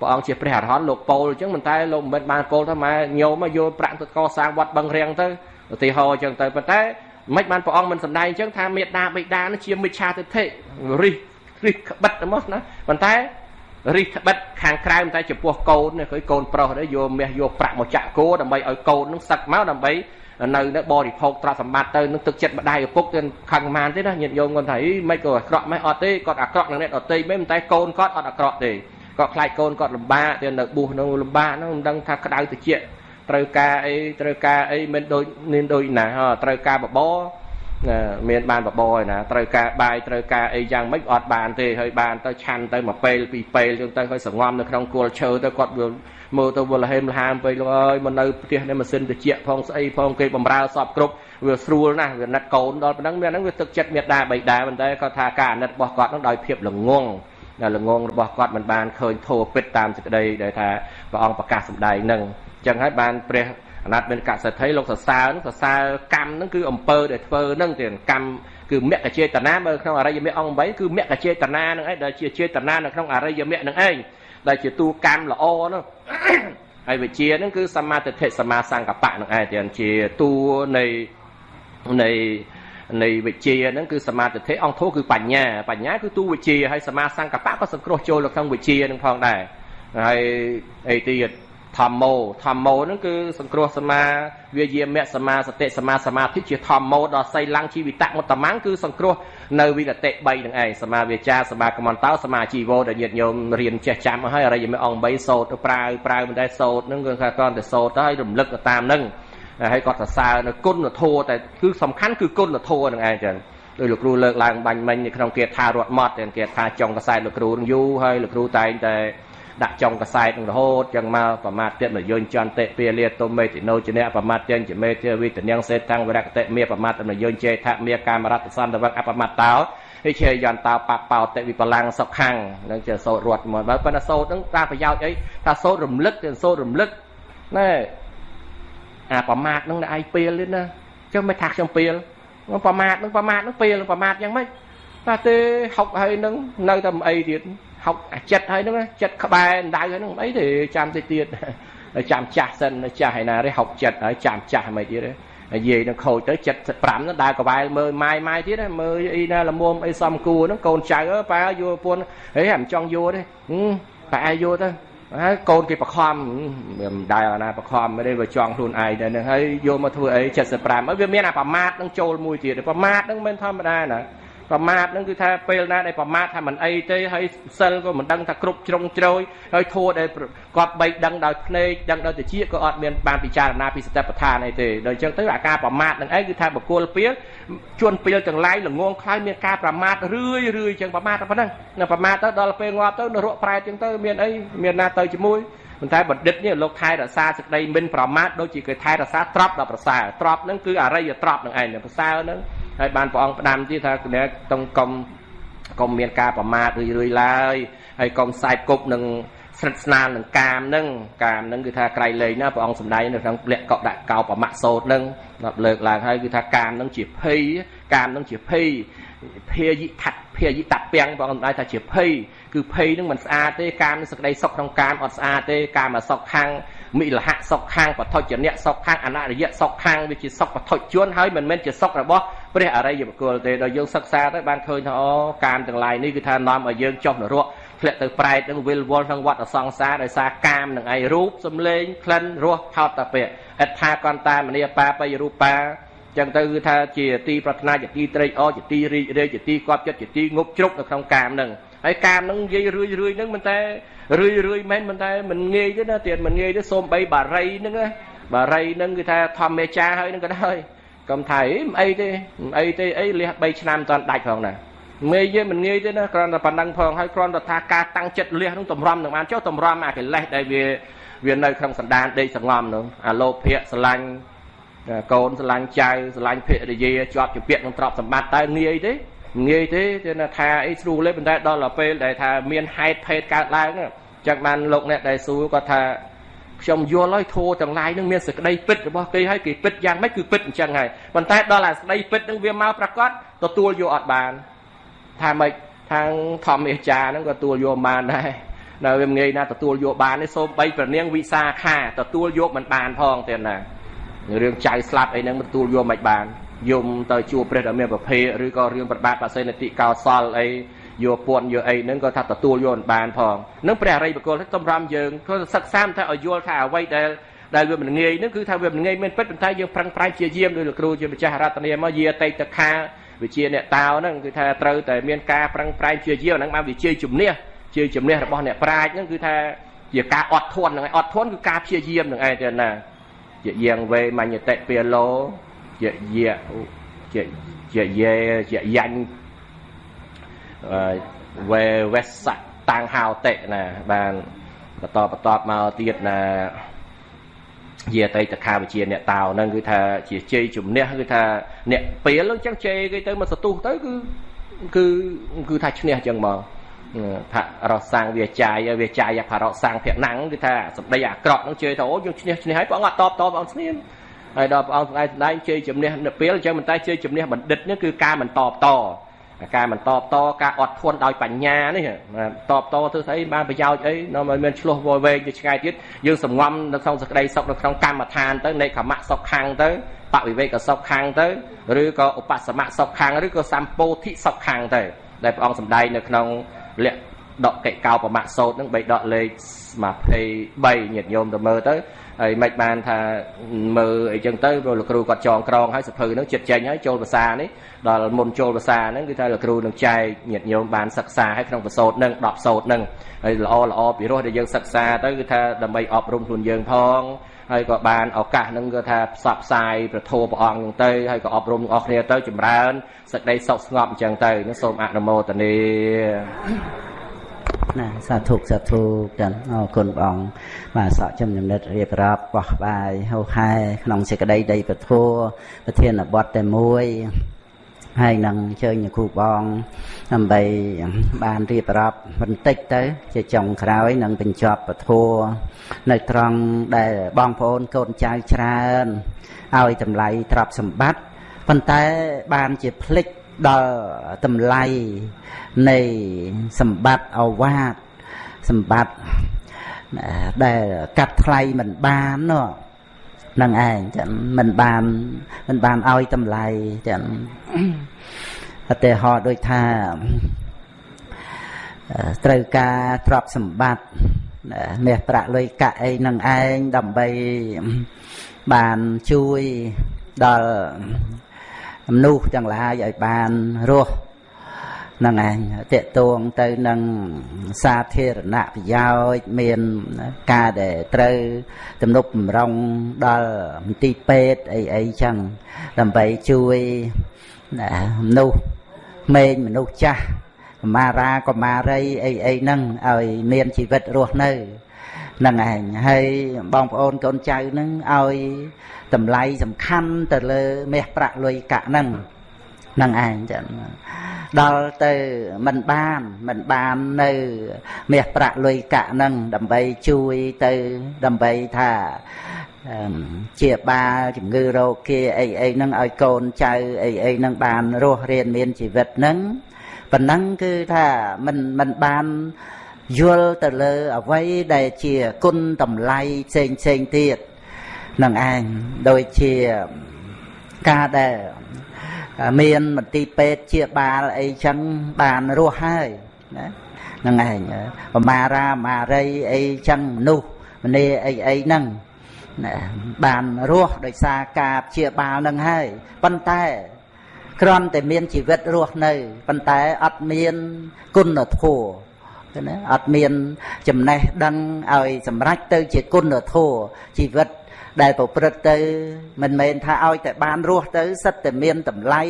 ព្រះអង្គជាព្រះអរហន្តលោកពោលអញ្ចឹងមិនតែលោកមិនបានពោលថាម៉ែញោមយកប្រាក់ទៅកសាងវត្តបឹងរៀងទៅឧទាហរណ៍អញ្ចឹងទៅប៉ុន្តែមិនបានព្រះអង្គមិនសម្ដែងអញ្ចឹងថាមេដាបិតានឹងជាមិច្ឆាទិដ្ឋិរិះរិះក្បិតទៅមកណាប៉ុន្តែ រិះក្បិតខាងក្រៅតែចំពោះកូនគឺកូនប្រុសនេះយកមាសយកប្រាក់មកចាក់គោដើម្បីឲ្យកូននឹងសឹកមកដើម្បីនៅនៅបរិភោគទ្រព្យសម្បត្តិទៅនឹងទឹកចិត្តម្ដាយឪពុកទៅខឹងម៉ានទេណាញាតិញោមគាត់ថាអីមិនក៏អាក្រក់ម៉េះអត់ទេគាត់អាក្រក់នឹងអ្នកដតីមិនតែកូនគាត់អត់អាក្រក់ទេគាត់ខ្លាចកូនគាត់លំបាកទៅនៅបួសនឹងលំបាកហ្នឹងមិនដឹងថាក្តៅតិចត្រូវការអីត្រូវការអីមិនដូចមានដូចណាត្រូវការបប រមានបានបបរឯណាត្រូវការបាយត្រូវការអីយ៉ាងម៉េចអត់បានទេហើយបានទៅឆាន់ទៅមួយពេលពីរពេលចឹងទៅហើយសងំនៅក្នុងគល់ឈើទៅគាត់មើលទៅវល់ហេមលហាមពេកលោកអើយមកនៅផ្ទះនេះម៉ាស៊ីនត្រជាក់ផងស្អីផងគេបំរើសពគ្រប់វាស្រួលណាស់វាណិតកូនដល់ប៉ុណ្ណឹងមានហ្នឹងវាទឹកចិត្តមេដាបៃតាប៉ុន្តែគាត់ថាការអាណិតរបស់គាត់ហ្នឹងដោយភាពល្ងងដែលល្ងងរបស់គាត់មិនបានឃើញធោពិតតាមសេចក្តីដែលថាព្រះអង្គប្រកាសសម្ដែងហ្នឹងអញ្ចឹងហើយបានព្រះ អនាតមានកសិទ្ធិលោកសរសើរសរសើរកម្មហ្នឹងគឺអំពើដែលធ្វើហ្នឹងទៀតកម្មគឺមគ្គចេតនាមើលក្នុងអរិយមគ្គអង្គ8គឺមគ្គចេតនាហ្នឹងឯងដែលជាចេតនានៅក្នុងអរិយមគ្គហ្នឹងឯងដែលជាទូកម្មល្អហ្នឹងហើយវិជាហ្នឹងគឺសមាទិដ្ឋិសមាសង្កបៈហ្នឹងឯងទៀតជាតួនៃនៃនៃវិជាហ្នឹងគឺសមាធិអង្គធោគឺបញ្ញាបញ្ញាគឺទូវិជាហើយសមាសង្កបៈក៏សង្គ្រោះចូលនៅក្នុងវិជាហ្នឹងផងដែរហើយអីទៀត ធម្មោធម្មោហ្នឹងគឺសង្គ្រោះសមាវាយាមៈសមាសតិសមាសមាធិជាធម្មោដល់សៃឡੰងជីវិតមុតតមੰគឺសង្គ្រោះនៅវិនតិ3ហ្នឹងឯងសមាវាចាសមាកមន្តោសមាជីវោដែលញាតិញោមរៀនចេះចាំហើយអរិយមេអង្គ3សោតទៅប្រើប្រើមិនដែរសោតហ្នឹងគឺថាគាត់តែសោតទៅហើយរំលឹកទៅតាមហ្នឹងហើយគាត់សរសើរនៅគុណធម៌តែគឺសំខាន់គឺគុណធម៌ហ្នឹងឯងចឹងដោយលោកគ្រូលើកឡើងបាញ់មិញនៅក្នុងគាថារត់ម៉ត់គេថាចុងកសែតលោកគ្រូនឹងយូរហើយលោកគ្រូតែងតែ ដាក់ចុងកសែតនឹងរហូតចឹងមកប្រមាទទៀតមកយញ្ចន្តិពាលាទុមេតិណោចនៈប្រមាទទាំងចមេទេវិតនាងសេតាំងវរកតិមេប្រមាទមយញ្ចេថាមេកាមរតសន្តវកអបមត្តោហិជាយន្តោបបោតិវិបលាំងសុខੰនឹងជាសោតរត់មកបើប៉ុន្តែសោតនឹងតាមប្រយោជន៍អីថាសោតរំលឹកទៅសោតរំលឹកណែអាប្រមាទនឹងឯងពេលទេណាចុះមិនថាខ្ញុំពេលប្រមាទនឹងប្រមាទនឹងពេលប្រមាទយ៉ាងម៉េចតែទេហុកហើយនឹងនៅតែមិនអីទៀត ហុកអាចិត្តហើយនឹងចិត្តក្បែរដៅហើយនឹងមិនអីទេចាំតិចទៀតចាំចាស់សិនចាស់ហើយណាទេហុកចិត្តហើយចាំចាស់មិនទៀតទេនិយាយនឹងខូចទៅ75ហ្នឹងដើរកវ៉ែលមើលម៉ាយម៉ាយទៀតមើលអីណាល្មមអីសំគួរហ្នឹងកូនចៅប៉ាយកពួនហេមិនចង់យកទេប៉ាយកទៅហើយកូនគេបខំមិនដែរណាបខំមិនទេវាចង់ខ្លួនឯងដែរហ្នឹងហើយយកមកធ្វើអី75ហើយវាមានអាប្រមាទនឹងចូលមួយទៀតប្រមាទហ្នឹងមិនធម្មតាណា ប្រមាទហ្នឹងគឺថាពេលណាដែលប្រមាទថាមិនអីទេហើយសិលក៏មិនដឹងថាគ្រប់ជ្រុងជ្រោយហើយធัวដែលគាត់បីដឹងដោយភ្នែកដឹងដោយតិចក៏អត់មានបានពិចារណាពីសតិប្បដ្ឋានអីទេដល់អញ្ចឹងទៅអាការប្រមាទហ្នឹងឯងគឺថាបកគលពីលជួនពីលទាំងឡាយល្ងងខ្លាយមានការប្រមាទរឿយរឿយអញ្ចឹងប្រមាទតែប៉ុណ្ណឹងនៅប្រមាទទៅដល់ពេលងាប់ទៅនរកប្រែតអញ្ចឹងទៅមានអីមានណាទៅជាមួយប៉ុន្តែបណ្ឌិតនេះលោកថែរក្សាសេចក្តីមិនប្រមាទដូចជាគេថែរក្សាទ្រព្យដល់ប្រសើរទ្រព្យហ្នឹងគឺអរិយទ្រព្យនឹងឯងប្រសើរហ្នឹង ហើយបានព្រះអង្គផ្ដាំទៀតថាគណៈតុងកុំកុំមានការប្រមាថរឿយរឿយឡើយហើយកុំខ្សែគប់នឹងស្រិតស្នាលនឹងកាមនឹងកាមនឹងគឺថាក្រៃលែងណាព្រះអង្គសម្ដែងនៅក្នុងលក្ខកដាក់កោបមៈសោតនឹងដល់លើកឡើងហើយគឺថាកាមនឹងជាភ័យកាមនឹងជាភ័យភាយិថៈភាយិតពាំងព្រះអង្គសម្ដែងថាជាភ័យគឺភ័យនឹងមិនស្អាតទេកាមនឹងសក្តីសុខក្នុងកាមអត់ស្អាតទេកាមមកសុខខាង មិលហៈសុខខាងបថុជនៈសុខខាងអនរិយៈសុខខាងវាជាសុខបថុជនហើយមិនមែនជាសុខរបស់ព្រះអរិយបុគ្គលទេដល់យើងសិក្សាទៅបានឃើញថាអូកាមទាំងឡាយនេះគឺថានាំឲ្យយើងចុះនរកធ្លាក់ទៅប្រែតនឹងវិលវល់ក្នុងវត្តសង្សារដោយសារកាមនឹងឯរូបសំលេងក្លិនរសផោតតពៈអត្ថាកន្តាមនីបាបយរូបាចឹងទៅគឺថាជាទីប្រាថ្នាជាទីត្រេកអរជាទីរីករាយជាទីកប់ចិត្តជាទីងប់ជ្រុកនៅក្នុងកាមនឹង ហើយកាមនឹងនិយាយរឿយរឿយនឹងមិនតែរឿយរឿយមែនមិនតែមិនងាយទេណាទៀតមិនងាយទេសូមបីបារីហ្នឹងបារីហ្នឹងគឺថាធម្មមេចាហើយហ្នឹងក៏ដោយកុំថាអីមិនអីទេមិនអីទេអីលះ3ឆ្នាំមិនតាន់ដាច់ផងណាមេយើងមិនងាយទេណាគ្រាន់តែប៉ុណ្ណឹងផងហើយគ្រាន់តែថាការតាំងចិត្តលះនឹងតម្រាំនឹងបានចុះតម្រាំអាកិលេសដែលវាវានៅក្នុងសន្តានដេកសងំនោះអាលោភៈស្រឡាញ់កូនស្រឡាញ់ចៅស្រឡាញ់ភរិយាជាប់ជាពាក្យនឹងទ្រព្យសម្បត្តិតើងាយទេ ងាយទេទេថាអីស្រួលទេប៉ុន្តែដល់ពេលដែលថាមានហេតុភេទកើតឡើងចឹងបានលោកអ្នកដែលសួរគាត់ថាខ្ញុំយល់ហើយធัวទាំងឡាយនឹងមានសេចក្តីពិតរបស់គេហើយគេពិតយ៉ាងម៉េចគឺពិតអញ្ចឹងហើយប៉ុន្តែដល់អាសេចក្តីពិតនឹងវាមកប្រកាសទទួលយកអត់បានថាម៉េចខាងធម្មអាចារ្យហ្នឹងក៏ទទួលយកបានដែរនៅវាងាយណាទទួលយកបានទេសូមបីប្រនាងវិសាខាទទួលយកមិនបានផងទេណារឿងចៅស្លាប់អីហ្នឹងទទួលយកមិនបាន យំទៅជួបព្រះដ៏មានប្រភេទឬក៏រឿងប្របាទបសេនតិកោសលអីយកពួនយកអីហ្នឹងក៏ថាទទួលយកមិនបានផងនឹងព្រះអរិយបុគ្គលតម្រាំយើងធ្វើសិក្សាថាឲ្យយល់ថាអ្វីដែលដែលវាមិនងាយហ្នឹងគឺថាវាមិនងាយមែនពិតប៉ុន្តែយើងប្រឹងប្រែងជាយាមដោយលោកគ្រូជាម្ចាស់រតនាមកយាតេតខាវិជាអ្នកតាវហ្នឹងគឺថាត្រូវតែមានការប្រឹងប្រែងជាយាមហ្នឹងបានវិជាជំនះជាជំនះរបស់អ្នកប្រាជ្ញហ្នឹងគឺថាជាការអត់ធន់ហ្នឹងឯងអត់ធន់គឺការព្យាយាមហ្នឹងឯងទេណាជាយាងវេមញ្ញតិពាឡូ ជាយាជាជាយេជាយ៉ាញ់វេវេសៈតាំងហោតិណាបានបន្តបន្តមកទៀតណាជាអតីតខាវិជាអ្នកតោហ្នឹងគឺថាជាជ័យជំនះគឺថាអ្នកពេលអញ្ចឹងជ័យគេទៅមកសទុះទៅគឺគឺគឺថាឈ្នះអញ្ចឹងមកផរសាំងវាចាយវាចាយផរសាំងភៈណាំងគឺថាសម្ដីអាក្រក់ហ្នឹងជឿថាអូយើងឈ្នះឈ្នះហើយព្រះអង្គអត់តបតបព្រះអង្គស្ងៀម ហើយដល់ព្រះអង្គស្ដែងស្ដែងជ័យជំនះនៅពេលអញ្ចឹងមិនតែជ័យជំនះបណ្ឌិតនេះគឺការមិនតបតការមិនតបតការអត់ធន់ដោយបញ្ញានេះតបតធ្វើស្អីបានប្រយោជន៍អីនាំឲ្យមានឆ្លោះវល់វែងទៅឆ្ងាយទៀតយើងសង្ងំនៅក្នុងសក្តីសុខនៅក្នុងកម្មដ្ឋានទៅនៃខមៈសុខខាងទៅបវិវេកសុខខាងទៅឬក៏ឧបសមៈសុខខាងឬក៏សម្ពោធិសុខខាងទៅដែលព្រះអង្គសម្ដែងនៅក្នុងលក្ខដកកិកោបមៈសោតនឹងបីដកលេខ23ញាតិញោមទៅមើលទៅ ហើយមិនបានថាមើលអីចឹងទៅព្រោះលោកគ្រូគាត់ចងក្រងហើយសភៅហ្នឹងចិត្តចេញហើយចូលភាសានេះដល់មុនចូលភាសាហ្នឹងគឺថាលោកគ្រូនឹងចែកញាតិញោមបានសិក្សាឲ្យក្នុងប្រសូតហ្នឹង10សូតហ្នឹងហើយល្អល្អពីរោះដែលយើងសិក្សាទៅគឺថាដើម្បីអប់រំខ្លួនយើងផងហើយក៏បានឱកាសហ្នឹងគឺថាផ្សព្វផ្សាយប្រធោព្រះអង្គហ្នឹងទៅហើយក៏អប់រំទាំងអស់គ្នាទៅចម្រើនសេចក្តីសុខស្ងប់អញ្ចឹងទៅនឹងសូមអនុមោទនា ណាសាធុសាធុចឹងអរគុណព្រះអង្គបាទសក់ចំញនិតរៀបរាប់បោះបាយហូហែក្នុងសេចក្តីដីពធัวប្រធានបទតែមួយហើយនឹងអញ្ជើញគ្រូបងដើម្បីបានរៀបរាប់បន្តិចទៅ ជាចុងក្រោយនឹងបញ្ចប់ពធัวនៅត្រង់ដែលបងប្អូនកូនចៅច្រើនឲ្យតម្លៃទ្រព្យសម្បត្តិប៉ុន្តែបានជាភ្លេច ដល់តម្លៃនៃសម្បត្តិអវាទសម្បត្តិដែលកាត់ថ្លៃមិនបាននោះនឹងឯងចឹងមិនបានមិនបានឲ្យតម្លៃចឹងឧទាហរណ៍ដូចថាត្រូវការទ្រព្យសម្បត្តិមាសប្រាក់លុយកាក់អីនឹងឯងដើម្បីបានជួយដល់ មនុស្សទាំងឡាយឲ្យបានរស់ហ្នឹងឯងតេតួងទៅនឹងសាធារណប្រយោជន៍មានការដែលត្រូវទំនុកបំរុងដល់មន្ទីរពេទ្យអីអីចឹងដើម្បីជួយមនុស្សក្មេងមនុស្សចាស់កមារាកមារីអីអីហ្នឹងឲ្យមានជីវិតរស់នៅហ្នឹងឯងហើយបងប្អូនកូនចៅហ្នឹងឲ្យ តម្លៃសំខាន់ទៅលើមាសប្រាក់លុយកាក់ហ្នឹងហ្នឹងឯងចឹងដល់ទៅមិនបានមិនបាននៅមាសប្រាក់លុយកាក់ហ្នឹងដើម្បីជួយទៅដើម្បីថាជាបាលជំងឺរោគគាអីអីហ្នឹងឲ្យកូនចៅអីអីហ្នឹងបានរស់រៀនមានជីវិតហ្នឹងប៉ុណ្ណឹងគឺថាមិនមិនបានយល់ទៅលើអ្វីដែលជាគុណតម្លៃផ្សេងផ្សេងទៀត នឹងឯងដូចជាការដែលមានមន្ទីរពេទ្យជាបាលអីចឹងបានរស់ហើយណាហ្នឹងឯងបមារាមារីអីចឹងមនុស្សម្នាអីអីហ្នឹងណាបានរស់ដោយសារការព្យាបាលនឹងហើយប៉ុន្តែគ្រាន់តែមានជីវិតរស់នៅប៉ុន្តែអត់មានគុណធម៌ ណាអត់មានចំណេះដឹងឲ្យសម្រេចទៅជាគុណធម៌ជីវិតដែលប្រព្រឹត្តទៅ មិនមែនថាឲ្យតែបានរស់ទៅសិតតែមានតម្លៃ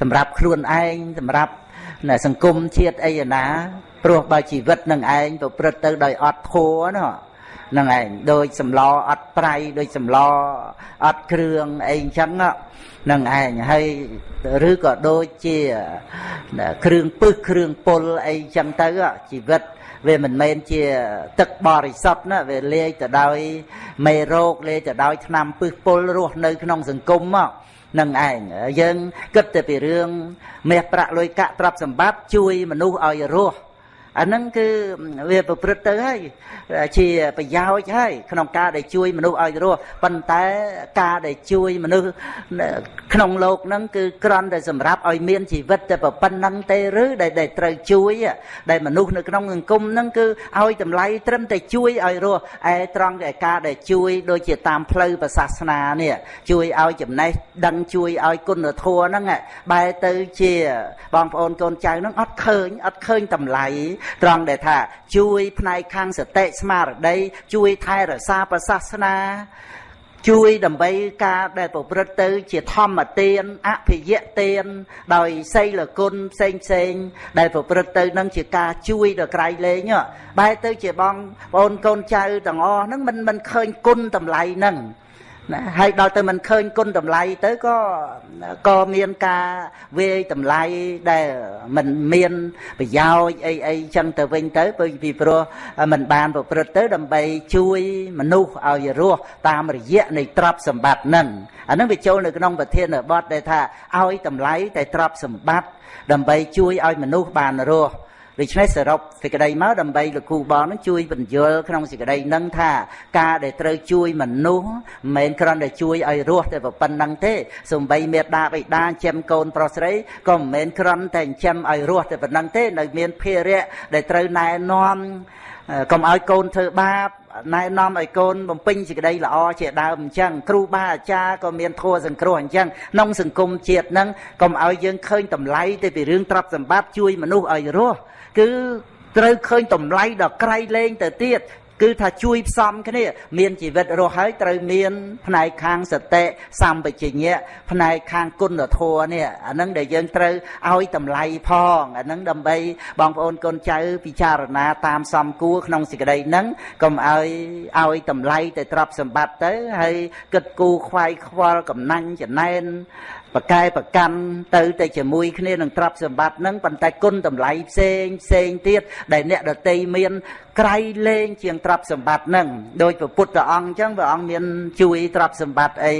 សម្រាប់ខ្លួនឯងសម្រាប់សង្គមជាតិអីណាព្រោះបើជីវិតនឹងឯងប្រព្រឹត្តទៅដោយអត់ធัวណានឹងឯងដូចសម្លអត់ប្រៃដូចសម្លអត់គ្រឿងអីអញ្ចឹង នឹងឯងហើយឬក៏ដូចជាគ្រឿងពឹសគ្រឿងពុលអីអញ្ចឹងទៅជីវិតវាមិនមែនជាទឹកបរិសុទ្ធណាវាលាយទៅដោយមេរោគលាយទៅដោយថ្នាំពឹសពុលរស់នៅក្នុងសង្គមមកនឹងឯងយើងគិតតែពីរឿងមាសប្រាក់លុយកាក់ទ្រព្យសម្បត្តិជួយមនុស្សឲ្យរស់ អាហ្នឹងគឺវាប្រព្រឹត្តទៅហើយជាប្រយោជន៍ហើយក្នុងការដែលជួយមនុស្សឲ្យរស់ប៉ុន្តែការដែលជួយមនុស្សក្នុងโลกហ្នឹងគឺគ្រាន់តែសម្រាប់ឲ្យមានជីវិតតែប៉ុណ្្នឹងទេឬដែលដែលត្រូវជួយដែលមនុស្សនៅក្នុងសង្គមហ្នឹងគឺឲ្យតម្លៃត្រឹមតែជួយឲ្យរស់ឯត្រង់តែការដែលជួយដូចជាតាមផ្លូវសាសនានេះជួយឲ្យចំណេះដឹងជួយឲ្យគុណធម៌ហ្នឹងបែរទៅជាបងប្អូនកូនចៅហ្នឹងអត់ឃើញអត់ឃើញតម្លៃ ត្រង់ដែលថា ជួយផ្នែកខាងសតិស្មារតីជួយថែរក្សាប្រសាសនាជួយដើម្បីការដែលប្រព្រឹត្តទៅ ជាធម្មទានអភិយទាន ដោយសីលគុណផ្សេងផ្សេង ដែលប្រព្រឹត្តទៅនឹងជាការជួយដល់ក្រៃលែងបែរទៅជាបងប្អូនកូនចៅទាំងអស់ហ្នឹងមិនមិនឃើញគុណតម្លៃហ្នឹង ណាហើយដល់ទៅមិនឃើញគុណតម្លៃទៅក៏ក៏មានការវាយតម្លៃដែលមិនមានប្រយោជន៍អីអីចឹងទៅវិញទៅពីព្រោះมันបានប្រព្រឹត្តទៅ ដើម្បីជួយមនុស្សឲ្យរស់តាមរយៈនៃទ្រព្យសម្បត្តិនឹងអានឹងវាចូលនៅក្នុងប្រធានបទដែលថាឲ្យតម្លៃតែទ្រព្យសម្បត្តិដើម្បីជួយឲ្យមនុស្សបានរស់ ដូច្នេះសរុបសេចក្តីមកដើម្បីលោកគ្រូបងនឹងជួយបញ្យល់ក្នុងសេចក្តីនឹងថាការដែលត្រូវជួយមនុស្សមិនមែនគ្រាន់តែជួយឲ្យរស់តែប៉ុណ្្នឹងទេសំបីមេដាបិតាចិញ្ចឹមកូនប្រុសស្រីក៏មិនមែនគ្រាន់តែចិញ្ចឹមឲ្យរស់តែប៉ុណ្្នឹងទេនៅមានភារៈដែលត្រូវណែនាំកុំឲ្យកូនធ្វើបាបណែនាំឲ្យកូនបំពេញសេចក្តីល្អជាដើមអញ្ចឹងគ្រូបាអាចារ្យក៏មានធัวសង្គ្រោះអញ្ចឹងក្នុងសង្គមជាតិហ្នឹងកុំឲ្យយើងឃើញតម្លៃទៅពីរឿងទ្រព្យសម្បត្តិជួយមនុស្សឲ្យរស់ គឺត្រូវឃើញតម្លៃដល់ក្រៃលែងទៅទៀតគឺថាជួយផ្សំគ្នា មានជីវិតរស់ហើយត្រូវមាន ផ្នែកខាងសតិសម្បជញ្ញៈផ្នែកខាងគុណធម៌នេះអានឹងដែលយើងត្រូវឲ្យតម្លៃផងអានឹងដើម្បីបងប្អូនកូនចៅពិចារណាតាមសំគួរក្នុងសេចក្តីហ្នឹងកុំឲ្យឲ្យតម្លៃតែទ្រព្យសម្បត្តិទៅហើយគិតគូរខ្វាយខ្វល់កំណាញ់ចំណែន ប្រកែប្រកាន់ទៅតែជាមួយគ្នានឹងទ្រព្យសម្បត្តិហ្នឹងប៉ុន្តែគុណតម្លៃផ្សេងផ្សេងទៀតដែលអ្នកដតីមានក្រៃលែងជាងទ្រព្យសម្បត្តិហ្នឹងដោយព្រះពុទ្ធអង្គអញ្ចឹងព្រះអង្គមានជួយទ្រព្យសម្បត្តិអី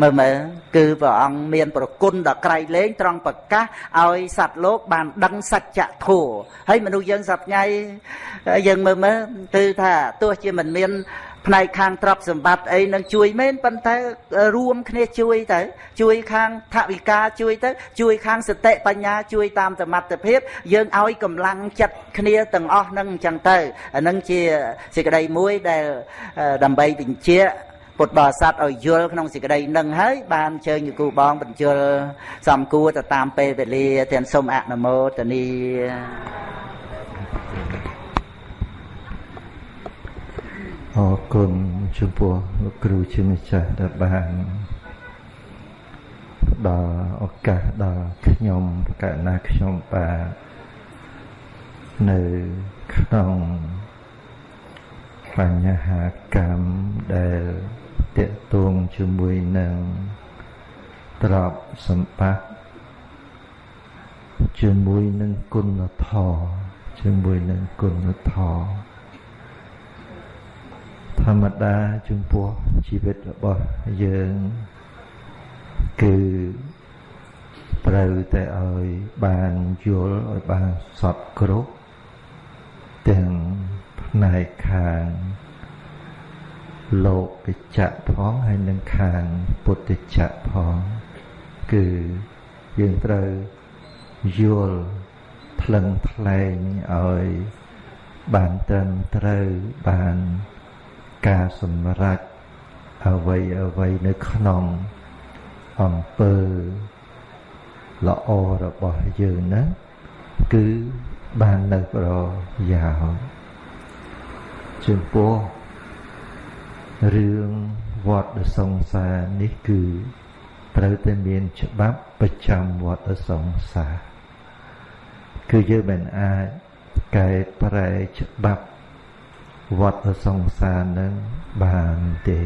មើលមើលគឺព្រះអង្គមានប្រគុណដល់ក្រៃលែងត្រង់ប្រកាសឲ្យសត្វលោកបានដឹងសច្ចធម៌ហើយមនុស្សយើងសប្ងៃយើងមើលមើលគឺថាទោះជាមិនមាន ផ្នែកខាងទ្រព្យសម្បត្តិអីនឹងជួយមែនប៉ុន្តែរួមគ្នាជួយទៅជួយខាងថវិកាជួយទៅជួយខាងសតិបញ្ញាជួយតាមសមត្ថភាព យើងឲ្យកម្លាំងចិត្តគ្នាទាំងអស់នឹងអញ្ចឹងទៅអានឹងជាសេចក្តីមួយដែលដើម្បីបញ្ជាក់ពុទ្ធបរិស័ទឲ្យយល់ក្នុងសេចក្តីនឹងហើយបានអញ្ជើញគូបងបញ្ជល់សំគួរទៅតាមពេលវេលាទាំងសូមអនុមោទនី អរគុណចំពោះលោកគ្រូជាម្ចាស់ដែលបានផ្ដល់ឱកាសដល់ខ្ញុំកណ្ណាខ្ញុំបាទនៅក្នុងបញ្ហាកម្មដែលតេតួងជាមួយនឹងទ្រព្យសម្បត្តិជាមួយនឹងគុណធម៌ជាមួយនឹងគុណធម៌ ធម្មតាចំពោះជីវិតរបស់យើងគឺត្រូវតែឲ្យបានយល់ឲ្យបានសពគ្រប់ទាំងផ្នែកខាងលោកចៈផងហើយនឹងខាងពុទ្ធចៈផងគឺយើងត្រូវយល់ថ្លឹងថ្លែងឲ្យបានត្រឹមត្រូវបាន ការសម្រេចអ្វីអ្វីនៅក្នុងអំពើល្អរបស់យើងហ្នឹងគឺបាននៅប្រយោជន៍ចំពោះរឿងវត្តសង្សារនេះគឺត្រូវតែមានច្បាប់ប្រចាំវត្តសង្សារគឺយើងមិនអាចកែប្រែច្បាប់ វត្តសង្សារនឹងបានទេ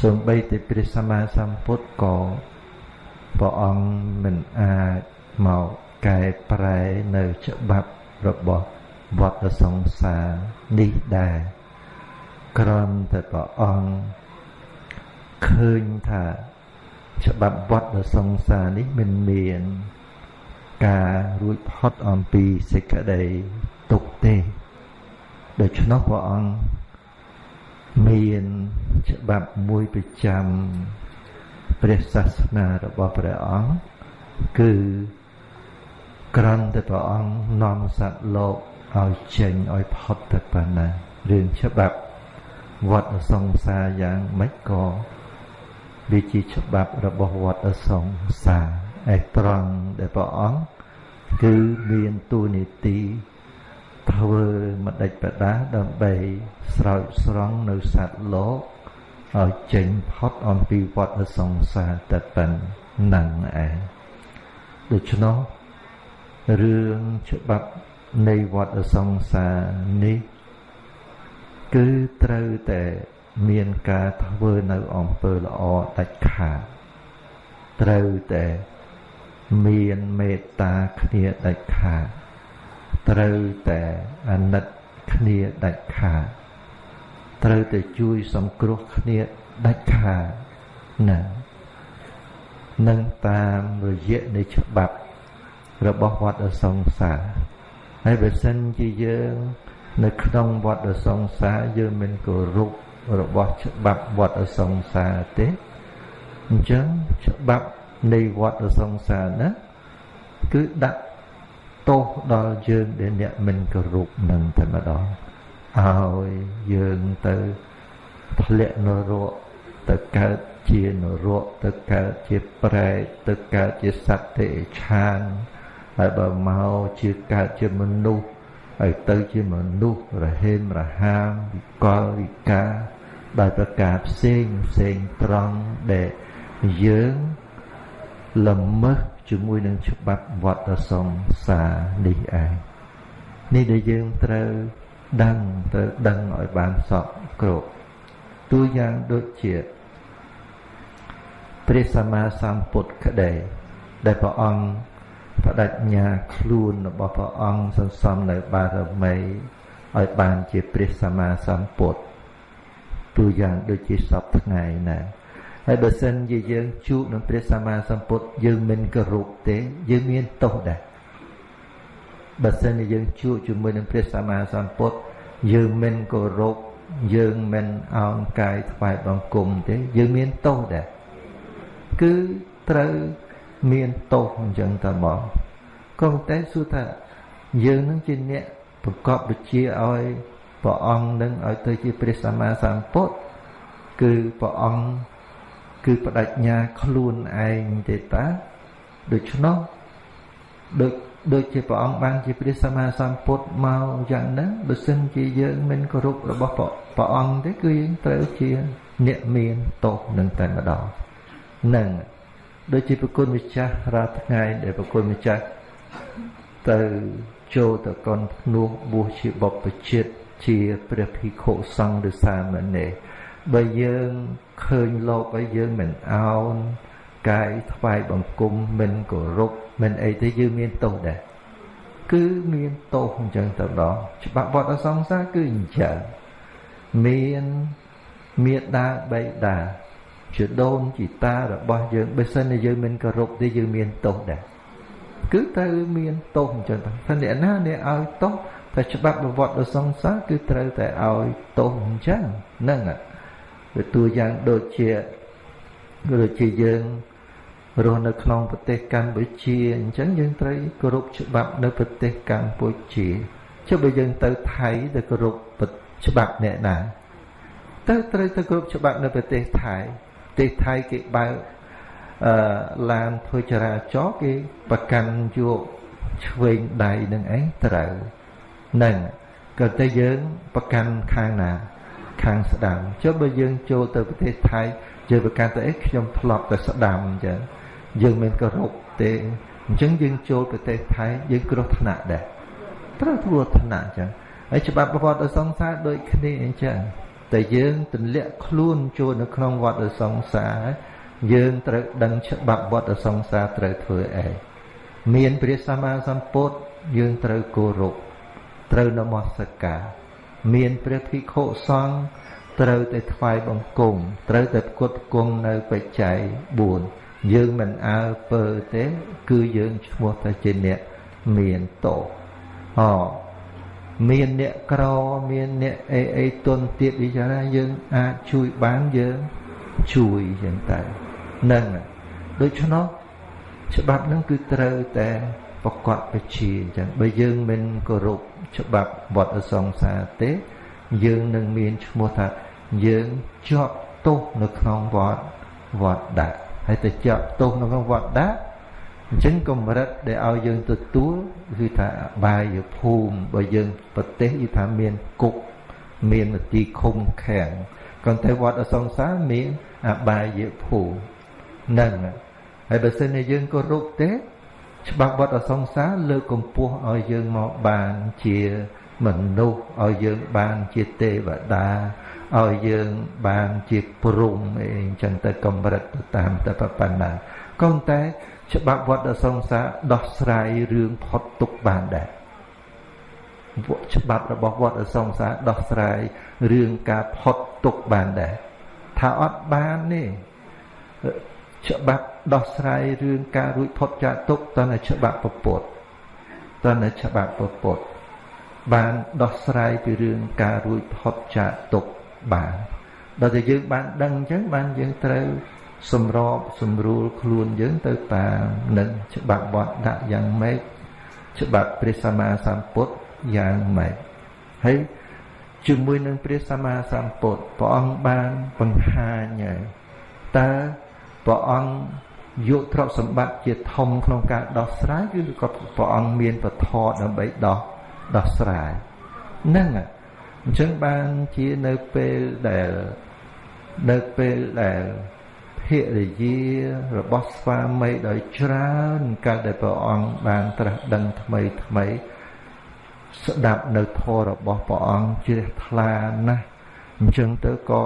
សូម្បីតែព្រះសម្មាសម្ពុទ្ធក៏ព្រះអង្គមិនអាចមកកែប្រែនៅច្បាប់របស់វត្តសង្សារនេះដែរក្រំតែព្រះអង្គឃើញថាច្បាប់វត្តសង្សារនេះមិនមានការរួចផុតអំពីសេចក្តីទុកទេ ដូច្នោះព្រះអង្គមានច្បាប់មួយប្រចាំព្រះសាសនារបស់ព្រះអង្គគឺក្រំតែព្រះអង្គនាំសត្វលោកឲ្យចេញឲ្យផុតទៅប៉ុណ្ណារឿងច្បាប់វត្តសង្សារយ៉ាងម៉េចក៏វាជាច្បាប់របស់វត្តសង្សារឯត្រង់ដែលព្រះអង្គគឺមានទូនីតិ ធ្វើម្ដេចបដាដើម្បីស្រោចស្រង់នៅសត្វលោកឲ្យចេញផុតអំពីវត្តសង្សារតែប៉ុណ្ណឹងឯងដូច្នោះរឿងច្បាប់នៃវត្តសង្សារនេះ គឺត្រូវតែមានការធ្វើនៅអំពើល្អដាច់ខាតត្រូវតែមានមេត្តាគ្នាដាច់ខាត ត្រូវតែអាណិតគ្នាដាច់ខាតត្រូវតែជួយសង្គ្រោះគ្នាដាច់ខាតណានឹងតាមរយៈនៃច្បាប់របស់វត្តសង្សារហើយបើសិនជាយើងនៅក្នុងវត្តសង្សារយើងមិនគោរពរបស់ច្បាប់វត្តសង្សារទេអញ្ចឹងច្បាប់នៃវត្តសង្សារណាគឺដាក់ ទោសដល់យើងដែលអ្នកមិនគោរពនឹងតែម្ដងឲ្យយើងទៅធ្លាក់នរកទៅកើតជានរកទៅកើតជាប្រែតទៅកើតជាសត្វទេឆានហើយបើមកជាកើតជាមនុស្សហើយទៅជាមនុស្សរហេមរហាមវិកលវិការដោយប្រការផ្សេងផ្សេងត្រង់ដែលយើងល្មើស ជាមួយនឹងច្បាប់វត្តសង្សារនេះឯងនេះដែលយើងត្រូវដឹងត្រូវដឹងឲ្យបានសពគ្រប់តួយ៉ាងដូចជាព្រះសម្មាសម្ពុទ្ធក្តីដែលព្រះអង្គបដិញ្ញាខ្លួនរបស់ព្រះអង្គសន្សំនៅបារមីឲ្យបានជាព្រះសម្មាសម្ពុទ្ធទូយ៉ាងដូចជាសពថ្ងៃណា ហើយបើសិនជាយើងជួបនឹងព្រះសម្មាសម្ពុទ្ធយើងមិនគោរពទេ យើងមានទោសដែរបើសិនជាយើងជួបជាមួយនឹងព្រះសម្មាសម្ពុទ្ធយើងមិនគោរពយើងមិនអោនកាយថ្វាយបង្គំទេ យើងមានទោសដែរគឺត្រូវមានទោសអញ្ចឹងតើបងក៏តែសួរថាយើងនឹងជាអ្នកប្រកបវិជាឲ្យព្រះអង្គនឹងឲ្យទៅជាព្រះសម្មាសម្ពុទ្ធគឺព្រះអង្គ គឺបដិញ្ញាខ្លួនឯងទេតាដូច្នោះដូចដូចជាព្រះអង្គបានជាព្រះសម្មាសម្ពុទ្ធមកយ៉ាងហ្នឹងបើសិនជាយើងមិនគោរពរបស់ព្រះអង្គទេគឺយើងត្រូវជាអ្នកមានទោសនឹងតែម្ដងនឹងដូចជាប្រគុណម្ចាស់រាល់ថ្ងៃដែលប្រគុណម្ចាស់ទៅចូលទៅកនភ្នោះបួសជាបព្វជិតជាព្រះភិក្ខុសង្ឃឬសាមណេរបើយើង ឃើញលោកហើយយើងមិនអោនកាយថ្វាយបង្គំមិនគោរពមិនអីទេយើងមានទោសដែរគឺមានទោសអញ្ចឹងទៅដល់ច្បាប់វត្តសង្សារគឺអញ្ចឹងមានមេដាបៃតាជាដូនជីតារបស់យើងបើសិនជាយើងមិនគោរពទេយើងមានទោសដែរគឺត្រូវមានទោសអញ្ចឹងតែអ្នកណាអ្នកឲ្យទោសតែច្បាប់ប្រវត្តិដ៏សង្សារគឺត្រូវតែឲ្យទោសអញ្ចឹងហ្នឹង វាតួយ៉ាងដូចជាដូចជាយើងរស់នៅក្នុងប្រទេសកម្ពុជាអញ្ចឹងយើងត្រូវគោរពច្បាប់នៅប្រទេសកម្ពុជាចុះបើយើងទៅថៃទៅគោរពច្បាប់អ្នកណាទៅត្រូវទៅគោរពច្បាប់នៅប្រទេសថៃប្រទេសថៃគេបើកអឺឡានធ្វើចរាចរណ៍គេប្រកាន់យកឆ្វេងដៃនឹងឯងត្រូវនឹងក៏តែយើងប្រកាន់ខាងណា ខាងស្ដាំចុះបើយើងចូលទៅប្រទេសថៃយើងប្រកាន់ទៅអីខ្ញុំធ្លាប់តែស្ដាំអញ្ចឹងយើងមិនគោរពទេអញ្ចឹងយើងចូលប្រទេសថៃយើងគ្រោះថ្នាក់ដែរត្រូវគ្រោះថ្នាក់អញ្ចឹងហើយច្បាប់ប្រវត្តិសង្សារដូចគ្នាអញ្ចឹងតែយើងទម្លាក់ខ្លួនចូលនៅក្នុងវត្តសង្សារយើងត្រូវដឹងច្បាប់វត្តសង្សារត្រូវធ្វើអីមានព្រះសម្មាសម្ពុទ្ធយើងត្រូវគោរពត្រូវនមស្ការ មានព្រះភិក្ខុសង្ឃត្រូវតែថ្វាយបង្គំត្រូវតែផ្គត់ផ្គង់នៅបច្ច័យ4យើងមិនអើពើទេ គឺយើងឈ្មោះតែជាអ្នកមានតោអមានអ្នកក្រមានអ្នកអីអីទុនទៀតវិចារណាយើងអាចជួយបានយើងជួយចឹងតែនឹងដូច្នោះច្បាប់នឹងគឺត្រូវតែប្រកបពជាអញ្ចឹងបើយើងមិនគោរព ច្បាប់វត្តសង្សារទេ យើងនឹងមានឈ្មោះថាយើងជាប់ទោសនៅក្នុងវត្តវត្តដាក់ហើយទៅជាប់ទោសនៅក្នុងវត្តដាក់អញ្ចឹងកម្រិតដែលឲ្យយើងទទួលគឺថាបាយភូមិបើយើងប្រទេសគឺថាមានគុកមាននទីឃុំឃាំងក៏តែវត្តអសង្សារមានអបាយភូមិនឹងហើយបើសិនជាយើងគោរពទេ ច្បាប់វត្តអសង្សារលើកកម្ពស់ឲ្យយើងមកបានជាមនុស្សឲ្យយើងបានជាទេវតាឲ្យយើងបានជាព្រំអីអញ្ចឹងទៅកម្រិតទៅតាមតែប៉ុណ្ណាក៏តែ ច្បាប់វត្តសង្សារដោះស្រាយរឿងផុតទុកបានដែរច្បាប់របស់វត្តសង្សារដោះស្រាយរឿងការផុតទុកបានដែរថាអត់បានទេច្បាប់ ដោះស្រាយរឿងការរួចផុតចាកទុកតើច្បាប់ពពុទ្ធតើច្បាប់ពពុទ្ធបានដោះស្រាយពីរឿងការរួចផុតចាកទុកបានដល់តែយើងបានដឹងអញ្ចឹងបានយើងត្រូវសម្របសម្រួលខ្លួនយើងទៅតាមនឹងច្បាប់វត្តដាក់យ៉ាងម៉េចច្បាប់ព្រះសម្មាសម្ពុទ្ធយ៉ាងម៉េចហើយជាមួយនឹងព្រះសម្មាសម្ពុទ្ធព្រះអង្គបានបង្ហាញហើយតើព្រះអង្គ យកទ្រព្យសម្បត្តិជាធំក្នុងការដោះស្រាយគឺក៏ព្រះអង្គមានពធដើម្បីដោះដោះស្រាយហ្នឹងអញ្ចឹងបានជានៅពេលដែលនៅពេលដែលភរិយារបស់ស្វាមីដោយច្រើនកាលដែលព្រះអង្គបានត្រាស់ដឹងថ្មីថ្មីស្ដាប់នៅធម៌របស់ព្រះអង្គជ្រះថ្លាណាស់អញ្ចឹងទៅក៏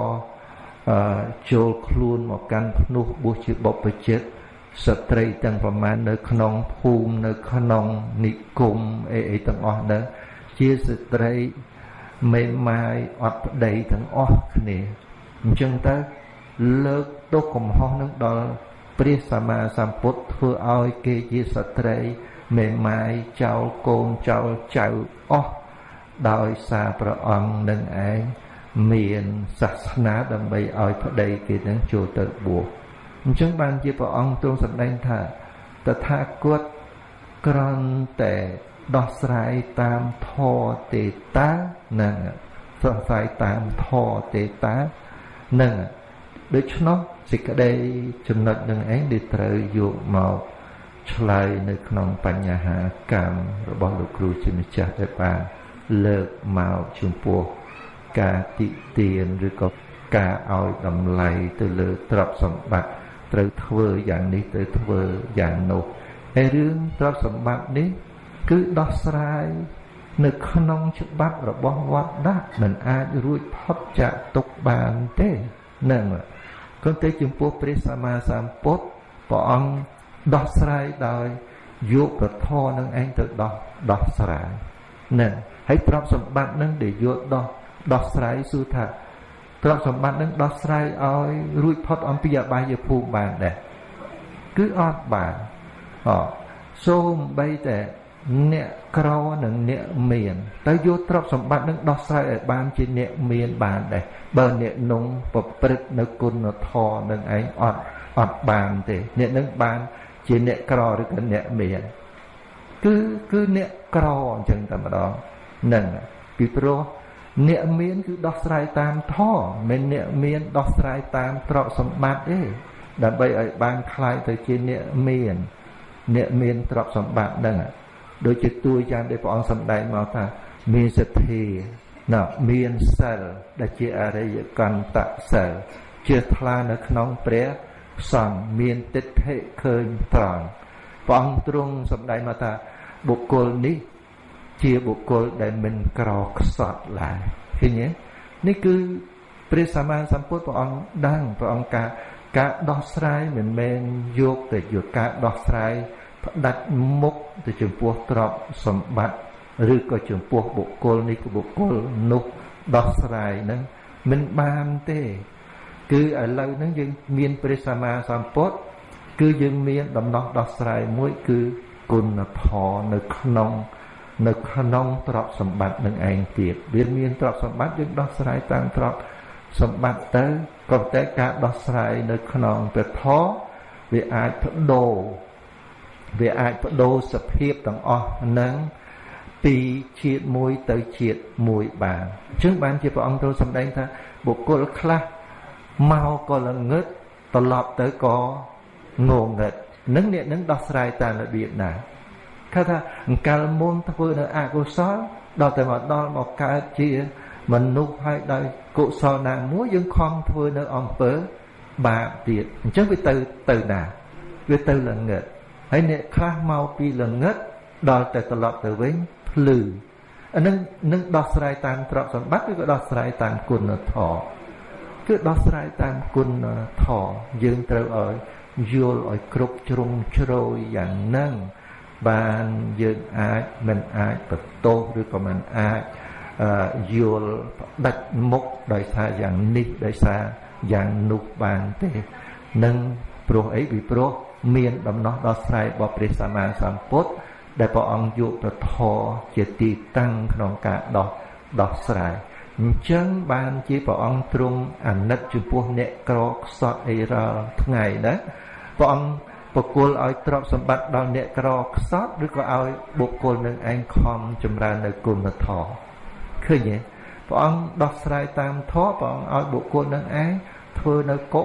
ចូលខ្លួនមកកាន់ភ្នោះបុស្សជាបុព្វជិត ស្ត្រីទាំងប្រមាណនៅក្នុងភូមិនៅក្នុងនិគមអីអីទាំងអស់ហ្នឹងជាស្ត្រីមេម៉ាយអត់ប្តីទាំងអស់គ្នាអញ្ចឹងទៅលើកទុកកំហុសនឹងដល់ព្រះសម្មាសម្ពុទ្ធធ្វើឲ្យគេជាស្ត្រីមេម៉ាយចោលកូនចោលចៅអស់ដោយសារព្រះអង្គនឹងឯងមានសាសនាដើម្បីឲ្យប្តីគេនឹងចូលទៅបួស អញ្ចឹងបានជាព្រះអង្គទ្រង់សម្ដែងថាតថាគតក្រន់តែដោះស្រាយតាមធម៌ទេតានឹងសង្ស័យតាមធម៌ទេតានឹងដូច្នោះសេចក្តីចំណុចនឹងឯងដែលត្រូវយកមកឆ្លើយនៅក្នុងបញ្ហាកម្មរបស់លោកគ្រូជាម្ចាស់ដែលបានលើកមកចំពោះការតិទៀនឬក៏ការឲ្យតម្លៃទៅលើទ្រព្យសម្បត្តិ ត្រូវធ្វើយ៉ាងនេះទៅធ្វើយ៉ាងនោះហើយរឿងទ្រព្យសម្បត្តិនេះ គឺដោះស្រាយនៅក្នុងច្បាប់របស់វត្តដាក់មិនអាចរួចផុតចាកទុកបានទេនឹងក៏តែចំពោះព្រះសម្មាសម្ពុទ្ធព្រះអង្គដោះស្រាយដោយយកប្រធរនឹងឯងទៅដោះដោះស្រាយណាហើយទ្រព្យសម្បត្តិនឹងដែលយកដោះដោះស្រាយសួរថា ទ្រព្យសម្បត្តិនឹងដោះស្រាយឲ្យរួចផុតអំពីអបាយភូមិបានដែរគឺអត់បានអសូមបីតែអ្នកក្រនិងអ្នកមាន ទៅយកទ្រព្យសម្បត្តិនឹងដោះស្រាយឲ្យបានជាអ្នកមានបានដែរបើអ្នកនងប្រព្រឹត្តនៅគុណធម៌នឹងឯងអត់អត់បានទេអ្នកនឹងបានជាអ្នកក្រឬក៏អ្នកមានគឺគឺអ្នកក្រអញ្ចឹងតែម្ដងនឹងពីព្រោះ អ្នកមានគឺដោះស្រាយតាមធម៌មិនអ្នកមានដោះស្រាយតាមទ្រព្យសម្បត្តិទេដើម្បីឲ្យបានคล้ายទៅជាអ្នកមានអ្នកមានទ្រព្យសម្បត្តិហ្នឹងដូចជាទួយ៉ាងដែលព្រះអង្គសម្ដែងមកថាមានសទ្ធាណមានសិលដែលជាអរិយកន្តសិលជាថ្លានៅក្នុងព្រះសង្ឃមានទិដ្ឋិឃើញត្រង់ព្រះអង្គទ្រង់សម្ដែងមកថាបុគ្គលនេះ ជាបុគ្គលដែលមិនក្រខ្សត់ឡើយឃើញទេនេះគឺព្រះសម្មាសម្ពុទ្ធព្រះអង្គដឹងព្រះអង្គការការដោះស្រាយមិនមែនយកតែយកការដោះស្រាយផ្ដាច់មុខទៅចំពោះទ្រព្យសម្បត្តិឬក៏ចំពោះបុគ្គលនេះក៏បុគ្គលនោះដោះស្រាយនឹងមិនបានទេ គឺឥឡូវហ្នឹងយើងមានព្រះសម្មាសម្ពុទ្ធគឺយើងមានដំណោះដោះស្រាយមួយគឺគុណធម៌នៅក្នុង នៅក្នុងទ្រព្យសម្បត្តិនឹងឯងទៀតវាមានទ្រព្យសម្បត្តិយើងដោះស្រាយតាមទ្រព្យសម្បត្តិទៅក៏តែការដោះស្រាយនៅក្នុងព្រះធម៌វាអាចបដូរវាអាចបដូរសភាពទាំងអស់នឹងពីជាតិមួយទៅជាតិមួយបានអញ្ចឹងបានជាព្រះអង្គទ្រង់សម្ដែងថាបុគ្គលខ្លះមកក៏ល្ងឹតត្រឡប់ទៅក៏ងងឹតនឹងអ្នកនឹងដោះស្រាយតាមរបៀបណា គេថាអង្កលមុនធ្វើនៅអកុសលដល់តែមកដល់មកកើតជាមនុស្សហើយដោយកុសលណាមួយយើងខំធ្វើនៅអំពើបាបទៀតអញ្ចឹងវាទៅទៅណាវាទៅល្ងឹតហើយអ្នកខ្លះមកពីល្ងឹតដល់តែត្រឡប់ទៅវិញភ្លឺអានឹងនឹងដោះស្រាយតាមទ្រព្យសម្បត្តិឬក៏ដោះស្រាយតាមគុណធម៌គឺដោះស្រាយតាមគុណធម៌យើងត្រូវឲ្យយល់ឲ្យគ្រប់ជ្រុងជ្រោយយ៉ាងហ្នឹង បានយើងអាចមិនអាចបន្ទោសឬក៏មិនអាចយល់ផ្ដាច់មុខដោយសារយ៉ាងនេះដោយសារយ៉ាងនោះបានទេនឹងព្រោះអីពីព្រោះមានដំណោះដោះស្រាយរបស់ព្រះសម្មាសម្ពុទ្ធដែលព្រះអង្គយកប្រធរជាទីតាំងក្នុងការដោះដោះស្រាយអញ្ចឹងបានជាព្រះអង្គទ្រង់អាណិតចំពោះអ្នកក្រខ្សត់អីរាល់ថ្ងៃណាព្រះអង្គ បកគលឲ្យទ្រព្យសម្បត្តិដល់អ្នកក្រខ្សត់ឬក៏ឲ្យបុគ្គលនឹងឯងខំចម្រើននៅគុណធម៌ឃើញទេព្រះអង្គដោះស្រាយតាមធម៌ព្រះអង្គឲ្យបុគ្គលនឹងឯងធ្វើនៅកុ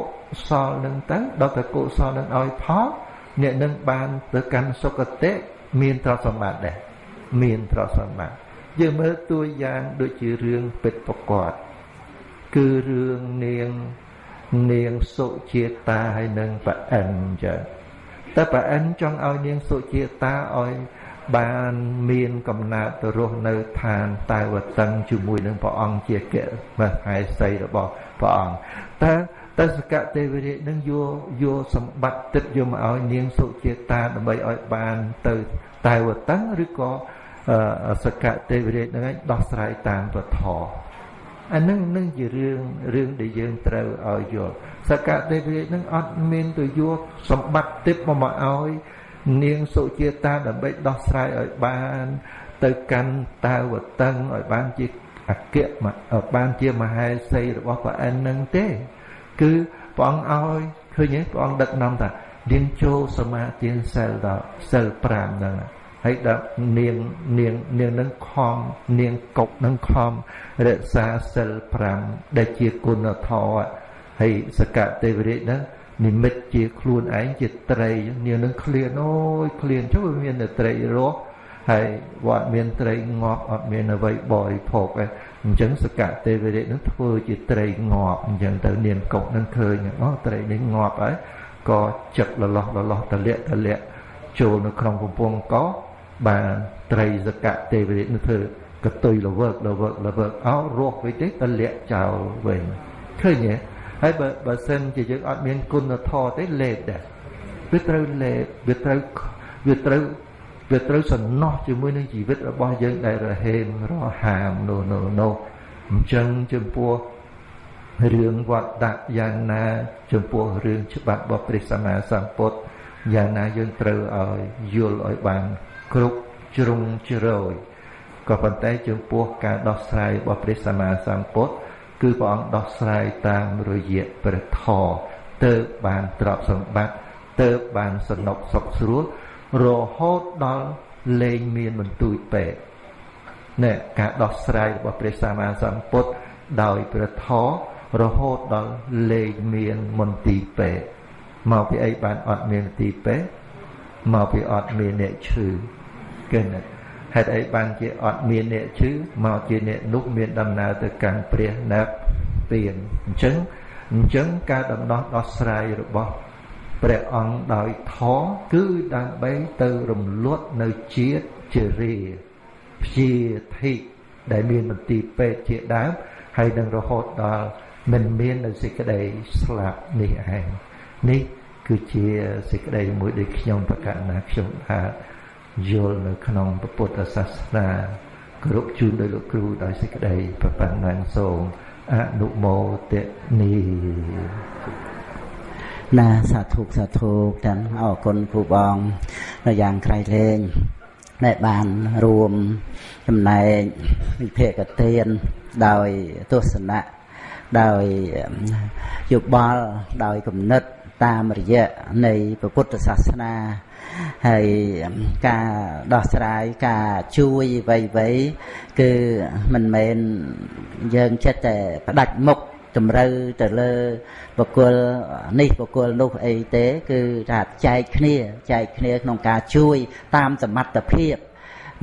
សលនឹងទៅដល់តែកុសលនឹងឲ្យផលអ្នកនឹងបានទៅកាន់សុគតិមានទ្រព្យសម្បត្តិដែរមានទ្រព្យសម្បត្តិយើងមើលតួយ៉ាងដូចជារឿងពិតប្រកបគឺរឿងនាងនាងសុជាតាហើយនឹងប្រអិនចឹង តែប្រអិនចង់ឲ្យនាងសុជាតាឲ្យបានមានកំណើតទៅរស់នៅឋានតែវតឹងជាមួយនឹងព្រះអង្គជាកិមហេសីរបស់ព្រះអង្គតែតែសកទេវរាជនឹងយកយកសម្បត្តិទឹកយកមកឲ្យនាងសុជាតាដើម្បីឲ្យបានទៅតែវតឹងឬក៏សកទេវរាជនឹងឯងដោះស្រាយតាមពធ អានឹងនឹងជារឿងរឿងដែលយើងត្រូវឲ្យយល់សកទេវរាជនឹងអត់មានទៅយកសម្បត្តិទឹកមកមកឲ្យនាងសុជាតាដើម្បីដោះស្រាយឲ្យបាន ទៅកាន់តាវតឹងឲ្យបានជាអគ្គបានជាមហេសីរបស់ព្រះអិននឹងទេ គឺព្រះអង្គឲ្យឃើញទេព្រះអង្គដឹកនាំថារៀនចូលសមាធិសិលដល់សិល5ហ្នឹង ហើយដល់នាងនាងនាងនឹងខំនាងកុកនឹងខំរក្សាសិល5ដែលជាគុណធម៌ហើយសកទេវរាជហ្នឹងនិមិត្តជាខ្លួនឯងជាត្រីនាងនឹងឃ្លានអូយឃ្លានចុះវាមានតែត្រីរស់ហើយវត្តមានត្រីងាប់អត់មានអ្វីបរិភោគទេអញ្ចឹងសកទេវរាជនឹងធ្វើជាត្រីងាប់អញ្ចឹងទៅនាងកុកនឹងឃើញអូត្រីនេះងាប់ហើយក៏ចឹកលលោះលលោះតលាក់តលាក់ចូលនៅក្នុងកំពង់កោ បានត្រីសកទេវរាជនឹងធ្វើកតុយលវើកលវើកលវើកអោរស់វិញទេតលាក់ចោលវិញឃើញទេហើយបើបើសិនជាយើងអត់មានគុណធម៌ទេលេបដែរវាត្រូវលេបវាត្រូវវាត្រូវវាត្រូវសំណោះជាមួយនឹងជីវិតរបស់យើងដែលរហេមរហាមនោះនោះនោះអញ្ចឹងចំពោះរឿងវត្តដាក់យ៉ាងណាចំពោះរឿងច្បាប់របស់ព្រះសម្មាសម្ពុទ្ធយ៉ាងណាយើងត្រូវឲ្យយល់ឲ្យបាន គ្រប់ជ្រុងជ្រោយក៏ប៉ុន្តែចំពោះការដោះស្រាយរបស់ព្រះសម្មាសម្ពុទ្ធគឺព្រះអង្គដោះស្រាយតាមរយៈព្រះធម៌ទៅបានទ្រព្យសម្បត្តិទៅបានសនុកសុខស្រួលរហូតដល់លែងមានបន្ទួយពេកនេះការដោះស្រាយរបស់ព្រះសម្មាសម្ពុទ្ធដោយព្រះធម៌រហូតដល់លែងមានមន្ទីរពេកមកពីអីបានអត់មានមន្ទីរពេកមកពីអត់មានអ្នកឈឺ គេណាហេតុអីបានជាអត់មានអ្នកឈឺមកជាអ្នកនោះមានដំណើរទៅកាន់ព្រះណាប់ពៀនអញ្ចឹងអញ្ចឹងការដំណោះដោះស្រាយរបស់ព្រះអង្គដោយធម៌គឺដើម្បីទៅរំលត់នៅជាតិជារាព្យាធិដែលមានមន្ទីរពេទ្យជាដើមហើយនឹងរហូតដល់មិនមាននៅសេចក្តីស្លាប់នេះឯងនេះគឺជាសេចក្តីមួយដែលខ្ញុំប្រកាសណាខ្ញុំថា យល់នៅក្នុងពុទ្ធសាសនាគ្រប់ជូនដោយលោកគ្រូដោយសេចក្តីប្រប៉ុណ្ណឹងសូមអនុមោទនីណាសាធុសាធុទាំងអរគុណគ្រូបងនៅយ៉ាងក្រៃលែងដែលបានរួមចំណែកវិភាកទានដោយទស្សនៈដោយយោបល់ដោយគំនិតតាមរយៈនៃពុទ្ធសាសនា ហើយការដោះស្រាយការជួយវៃវៃគឺមិនមែនយើងចិត្តតែផ្ដាច់មុខតម្រូវទៅលើបុគ្គលនេះបុគ្គលនោះអីទេ គឺថាចែកគ្នាចែកគ្នាក្នុងការជួយតាមសមត្ថភាព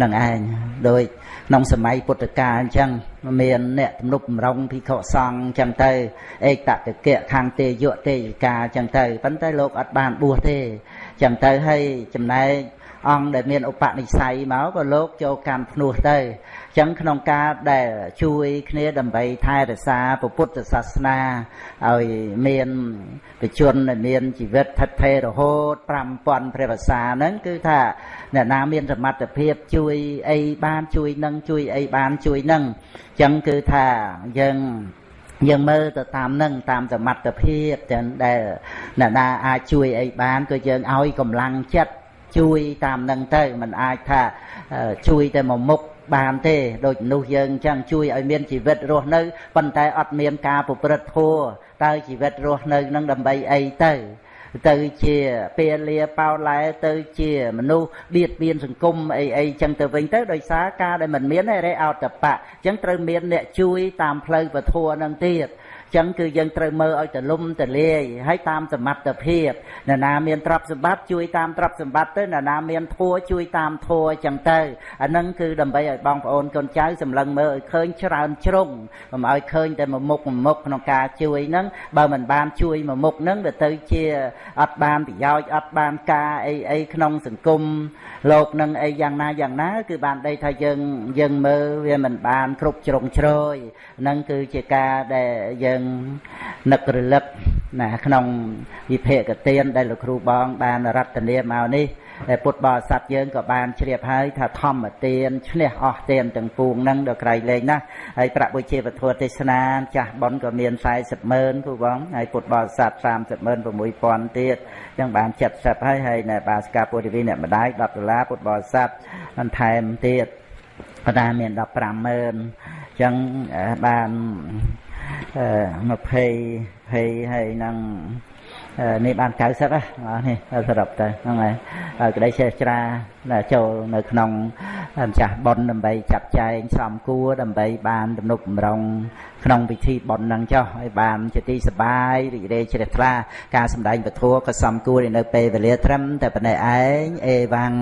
នឹងឯងដោយក្នុងសម័យពុទ្ធកាលអញ្ចឹងមានអ្នកទំនុកបំរុងភិក្ខុសង្ឃអញ្ចឹងទៅឯកតកៈខាងទេយៈទេយិកាអញ្ចឹងទៅប៉ុន្តែលោកអត់បានបួសទេអញ្ចឹងទៅហើយចំណែកអង្គដែលមានឧបនិស្ស័យមកក៏លោកចូលកម្មភ្នោះទៅចឹងក្នុងការដែលជួយគ្នាដើម្បីថែរក្សាពុទ្ធសាសនាឲ្យមានប្រជជនមានជីវិតថិតថេររហូត5000ព្រះវស្សាហ្នឹងគឺថាអ្នកណាមានសមត្ថភាពជួយអីបានជួយនឹងជួយអីបានជួយនឹងចឹងគឺថាយើង យើងមើលទៅតាមនឹងតាមសមត្ថភាពទាំងដែលអ្នកណាអាចជួយអីបានក៏យើងឲ្យកម្លាំងចិត្តជួយតាមនឹងទៅมันអាចថាជួយតែមួយមុខបានទេដូចមនុស្សយើងចឹងជួយឲ្យមានជីវិតរស់នៅប៉ុន្តែអត់មានការប្រព្រឹត្តធម៌តើជីវិតរស់នៅនឹងដើម្បីអីទៅ ទៅជាពាលាបោឡែទៅជាមនុស្សបៀតបៀនសង្គមអីអីចឹងទៅវិញទៅដោយសារការដែលមិនមានរេអោតបៈចឹងត្រូវមានអ្នកជួយតាមផ្លូវពធនឹងទៀត ចឹងគឺយើងត្រូវមើលឲ្យទលំទលាយហើយតាមសមត្ថភាពអ្នកណាមានទ្រព្យសម្បត្តិជួយតាមទ្រព្យសម្បត្តិទៅអ្នកណាមានធัวជួយតាមធัวចឹងទៅអានឹងគឺដើម្បីឲ្យបងប្អូនកូនចៅសម្លឹងមើលឲ្យឃើញច្រើនជ្រុងកុំឲ្យឃើញតែមួយមុខមួយមុខក្នុងការជួយហ្នឹងបើមិនបានជួយមួយមុខហ្នឹងវាទៅជាអត់បានប្រយោជន៍អត់បានការអីអីក្នុងសង្គមលោកនឹងអីយ៉ាងណាយ៉ាងណា គឺបានដីថាយើងយើងមើលវាមិនបានគ្រប់ជ្រុងជ្រោយហ្នឹងគឺជាការដែលយើងនឹករលឹកណាក្នុងវិភេកទានដែលលោកគ្រូបង បានរតនាមកនេះដែលពុទ្ធបរិស័ទយើងក៏បានជ្រាបហើយថាធម្មទានឈ្នះអស់ទានទាំងពួងហ្នឹងដល់ក្រៃលែងណាហើយប្រាក់បុជាពធទេសនាចាស់ប៉ុនក៏មាន40ម៉ឺនគូបងហើយពុទ្ធបរិស័ទ30ម៉ឺន6000ទៀតចឹងបាន70ហើយហើយនៅបាសកាពុទ្ធវិអ្នកម្ដាយ10ដុល្លារពុទ្ធបរិស័ទបន្ថែមទៀតប៉ុន្តែមាន15ម៉ឺនចឹងបាន 20 20ហើយនឹងនេះបាន90ហ៎នេះសរុបទៅហ្នឹងហើយក្តីចេះច្រាចូលនៅក្នុងម្ចាស់ប៉ុនដើម្បីចាត់ចែងសំគួរដើម្បីបានទំនុកបំរុងក្នុងពិធីប៉ុនហ្នឹងចុះឲ្យបានជាទីសបាយរីករាយជ្រះថ្លាការសម្ដែងពធក៏សំគួរនៅពេលវេលាត្រឹមតែប៉ុណ្ណេះឯងអេវ៉ាំង